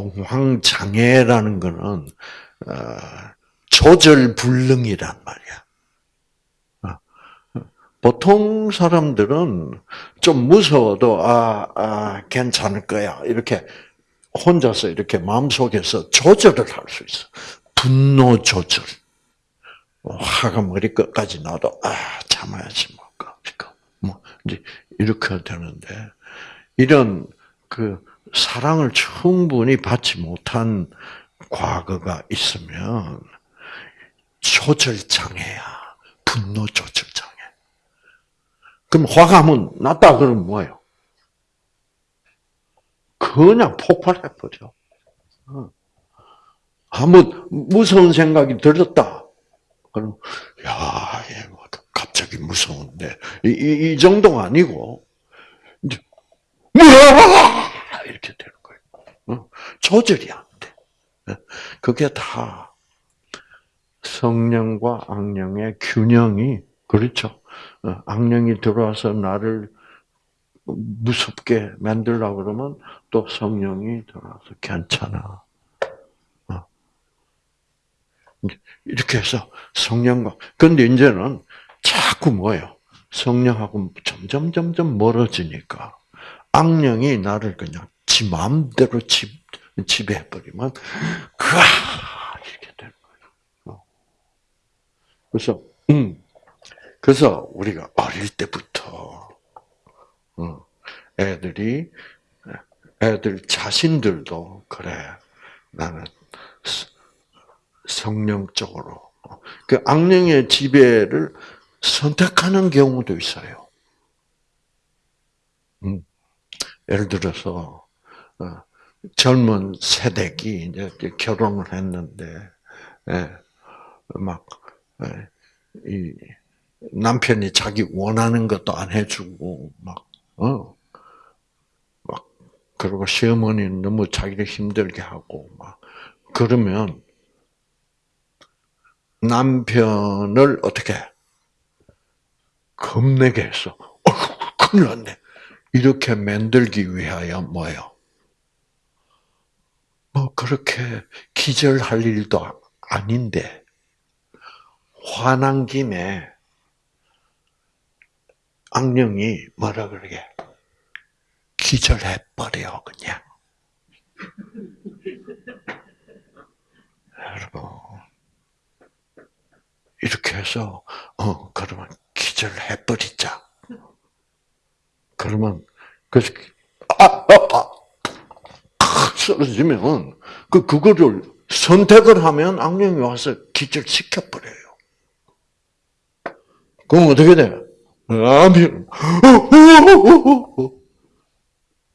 공황 장애라는 거는 어, 조절 불능이란 말이야. 보통 사람들은 좀 무서워도 아, 아 괜찮을 거야 이렇게 혼자서 이렇게 마음속에서 조절을 할 수 있어. 분노 조절. 화가 머리 끝까지 나도 아 참아야지 뭐, 뭐 이제 이렇게 되는데 이런 그 사랑을 충분히 받지 못한 과거가 있으면 조절 장애야. 분노 조절 장애. 그럼 화가 한번 났다 그러면 뭐예요? 그냥 폭발해 버려. 어. 한번 무서운 생각이 들었다. 그럼 야, 뭐 갑자기 무서운데 이, 이, 이 정도가 아니고 이제 이렇게 되는 거예요. 어. 조절이 안 돼. 어. 그게 다 성령과 악령의 균형이 그렇죠. 어, 악령이 들어와서 나를 무섭게 만들라 그러면 또 성령이 들어와서 괜찮아. 어. 이렇게 해서 성령과 근데 이제는 자꾸 뭐예요? 성령하고 점점 점점 멀어지니까 악령이 나를 그냥 지 마음대로 지, 지배해버리면 그아 이렇게 되는 거예요. 어. 그래서 음. 그래서 우리가 어릴 때부터 어, 애들이 애들 자신들도 그래 나는 성령적으로 그 악령의 지배를 선택하는 경우도 있어요. 음. 예를 들어서 어, 젊은 세대기 이제 결혼을 했는데 예, 막이 남편이 자기 원하는 것도 안 해주고 막 어. 막 그리고 시어머니는 너무 자기를 힘들게 하고 막 그러면 남편을 어떻게 겁내게 했어. 어휴, 큰일 났네. 이렇게 만들기 위하여 뭐요? 뭐 그렇게 기절할 일도 아닌데 화난 김에 악령이 뭐라 그러게 기절해 버려 그냥. 여러분 이렇게 해서 어 그러면 기절해 버리자. 그러면 그래서 아, 아, 아, 탁 쓰러지면 그 그거를 선택을 하면 악령이 와서 기절시켜 버려요. 그럼 어떻게 돼? 아멘.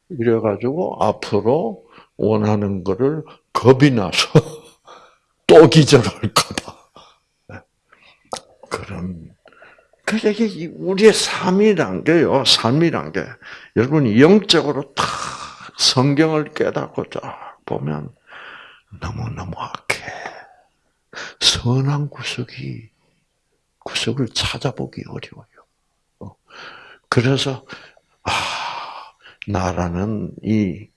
이래가지고 앞으로 원하는 거를 겁이 나서 또 기절할까봐. 그런 그래서 이게 우리의 삶이란 게요, 삶이란 게 여러분이 영적으로 다 성경을 깨닫고 쫙 보면 너무 너무 악해. 선한 구석이 구석을 찾아보기 어려워요. 어. 그래서 아 나라는 이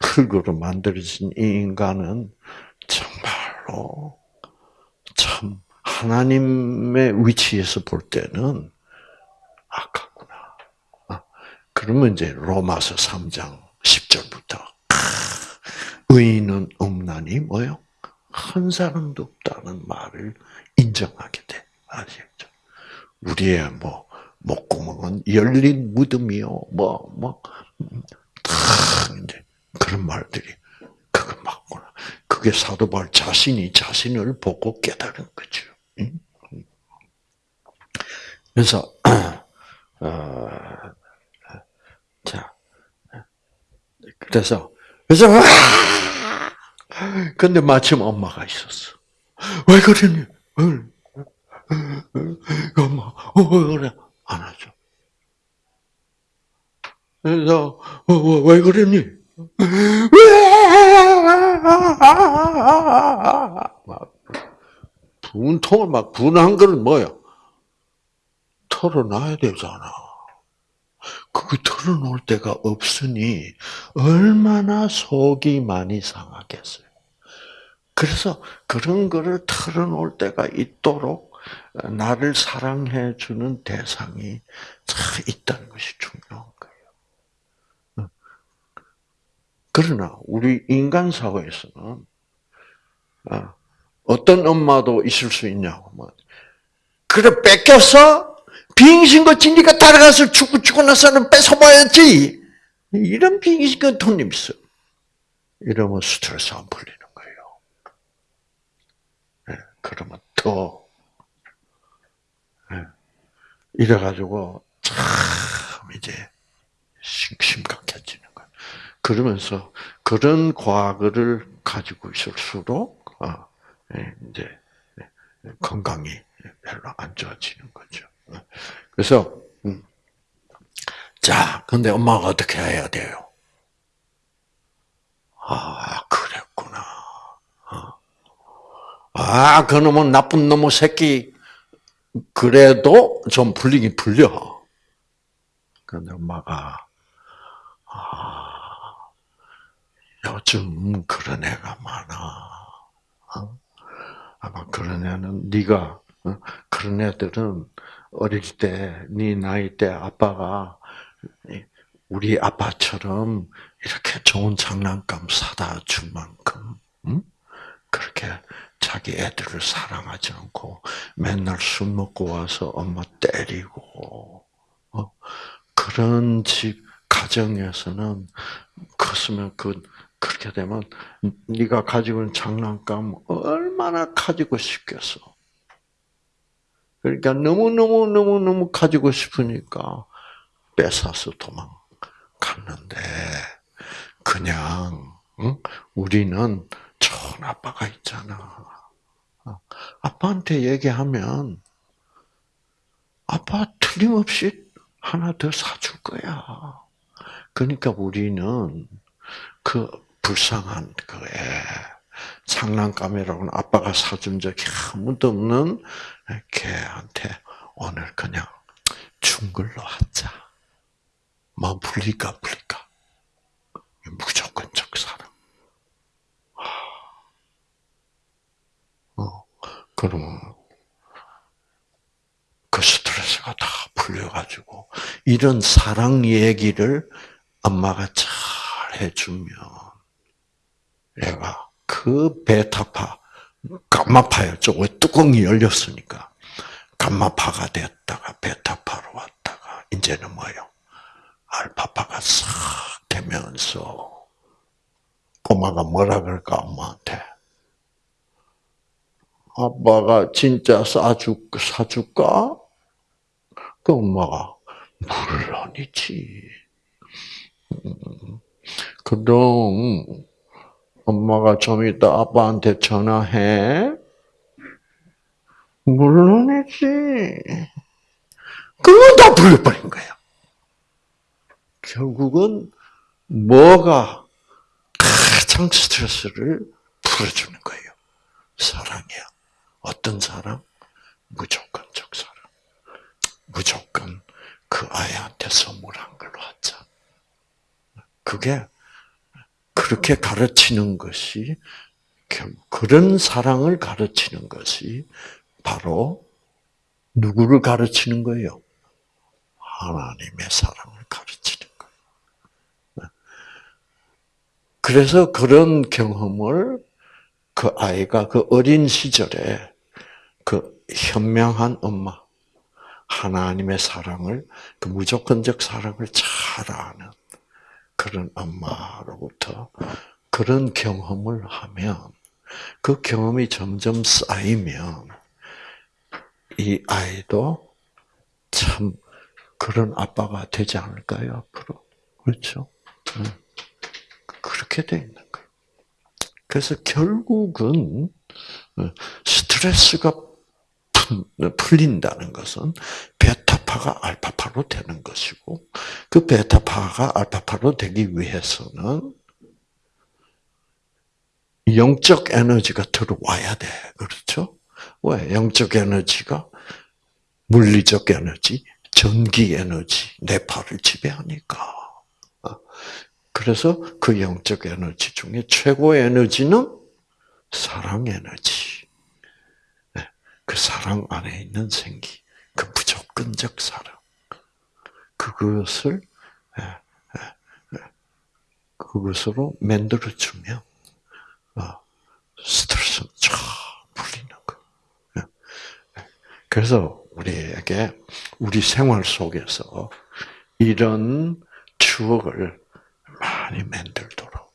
흙으로 만들어진 이 인간은 정말로 참 하나님의 위치에서 볼 때는 아깝구나. 아, 그러면 이제 로마서 3장 10절부터 의인은 없나니 뭐요? 한 사람도 없다는 말을 인정하게 돼. 아시겠죠? 우리의 뭐 목구멍은 열린 무덤이요. 뭐 뭐 다 이제 그런 말들이 그거 맞구나. 그게 사도 바울 자신이 자신을 보고 깨달은 거죠. 그래서 어, 자 그래서 그래서 근데 마침 엄마가 있었어. 왜 그러니? 엄마, 어, 그래 안 하죠. 그래서 어, 왜 그러니? 막 분통을 막 분한 걸 뭐요? 털어놔야 되잖아. 그거 털어놓을 데가 없으니 얼마나 속이 많이 상하겠어요. 그래서 그런 거를 털어놓을 때가 있도록 나를 사랑해 주는 대상이 있다는 것이 중요한 거예요. 그러나 우리 인간 사회에서는 어, 어떤 엄마도 있을 수 있냐고. 뭐. 그래 뺏겼어? 빙신거 진리가 따라가서 죽고 죽고 나서는 뺏어봐야지. 이런 빙신거 돈님 있어. 이러면 스트레스 안 풀리는 거예요. 네, 그러면 더 네, 이래가지고 참 이제 심각해지는 거예요. 그러면서 그런 과거를 가지고 있을수록 어, 예, 이제 건강이 별로 안 좋아지는 거죠. 그래서 음. 자, 근데 엄마가 어떻게 해야 돼요? 아, 그랬구나. 어. 아, 그놈은 나쁜 놈의 새끼. 그래도 좀 풀리긴 풀려. 근데 엄마가 아, 요즘 그런 애가 많아. 어? 아마 그런 애는 네가 어? 그런 애들은 어릴 때 네 나이 때 아빠가 우리 아빠처럼 이렇게 좋은 장난감 사다 준 만큼 응? 그렇게 자기 애들을 사랑하지 않고 맨날 술 먹고 와서 엄마 때리고 어? 그런 집 가정에서는 컸으면 그 그렇게 되면 네가 가지고 있는 장난감 얼마나 가지고 싶겠어. 그러니까 너무너무 너무너무 가지고 싶으니까 뺏어서 도망갔는데 그냥 응? 우리는 좋은 아빠가 있잖아. 아빠한테 얘기하면 아빠 틀림없이 하나 더 사줄 거야. 그러니까 우리는 그 불쌍한 그에 장난감이라고는 아빠가 사준 적이 아무도 없는 걔한테 오늘 그냥 준 걸로 하자. 뭐 불리까 불리까. 무조건적 사랑. 어, 그러면 그 스트레스가 다 풀려가지고 이런 사랑 얘기를 엄마가 잘 해주면 얘가 그 베타파 감마파였죠. 왜 뚜껑이 열렸으니까 감마파가 됐다가 베타파로 왔다가 이제는 뭐요? 알파파가 싹 되면서 꼬마가 뭐라 그럴까 엄마한테 아빠가 진짜 싸줄 사줄까? 그 엄마가 물론이지. 음, 그럼 엄마가 좀 이따 아빠한테 전화해. 물론이지. 그건 다 불려버린 거예요. 결국은 뭐가 가장 스트레스를 풀어주는 거예요. 사랑이야. 어떤 사랑? 무조건적 사랑. 무조건 그 아이한테 선물한 걸로 하자. 그게 그렇게 가르치는 것이 그런 사랑을 가르치는 것이 바로 누구를 가르치는 거예요? 하나님의 사랑을 가르치는 거예요. 그래서 그런 경험을 그 아이가 그 어린 시절에 그 현명한 엄마, 하나님의 사랑을, 그 무조건적 사랑을 잘 아는 그런 엄마로부터 그런 경험을 하면 그 경험이 점점 쌓이면 이 아이도 참 그런 아빠가 되지 않을까요? 그렇죠? 그렇게 돼 있는 거예요. 그래서 결국은 스트레스가 풀린다는 것은 베타파가 알파파로 되는 것이고 그 베타파가 알파파로 되기 위해서는 영적 에너지가 들어와야 돼. 그렇죠? 왜? 영적 에너지가 물리적 에너지, 전기 에너지, 뇌파를 지배하니까. 그래서 그 영적 에너지 중에 최고의 에너지는 사랑 에너지. 네, 그 사랑 안에 있는 생기, 그 무조건적 사랑. 그것을 예, 예, 예, 그것으로 만들어 주면 어, 스트레스 쫙 풀리는 거. 그래서 우리에게 우리 생활 속에서 이런 추억을 많이 만들도록.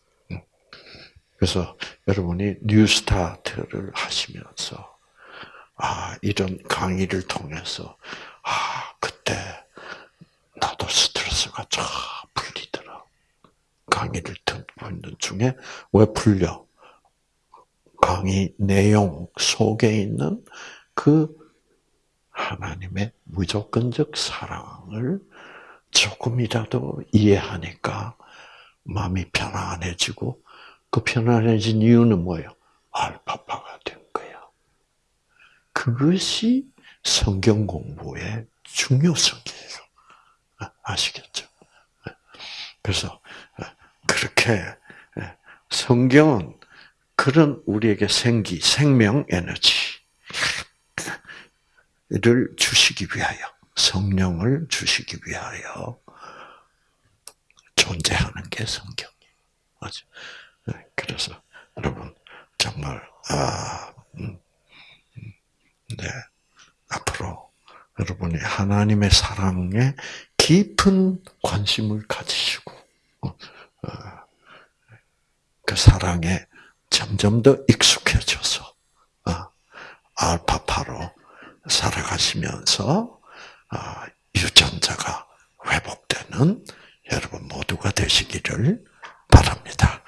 그래서 여러분이 뉴스타트를 하시면서 아 이런 강의를 통해서 아 그때 나도 스트레스가 쫙 풀리더라. 강의를 듣고 있는 중에 왜 풀려? 강의 내용 속에 있는 그 하나님의 무조건적 사랑을 조금이라도 이해하니까 마음이 편안해지고 그 편안해진 이유는 뭐예요? 알파파가 된 거야. 그것이 성경 공부의 중요성이에요. 아시겠죠? 그래서 그렇게 성경은 그런 우리에게 생기, 생명 에너지를 주시기 위하여, 성령을 주시기 위하여 존재하는 게 성경이에요. 맞죠? 그래서 여러분 정말 아, 음, 음, 네 앞으로 여러분이 하나님의 사랑에 깊은 관심을 가지시고 어, 어, 그 사랑에 점점 더 익숙해져서 어, 알파파로 살아가시면서 유전자가 회복되는 여러분 모두가 되시기를 바랍니다.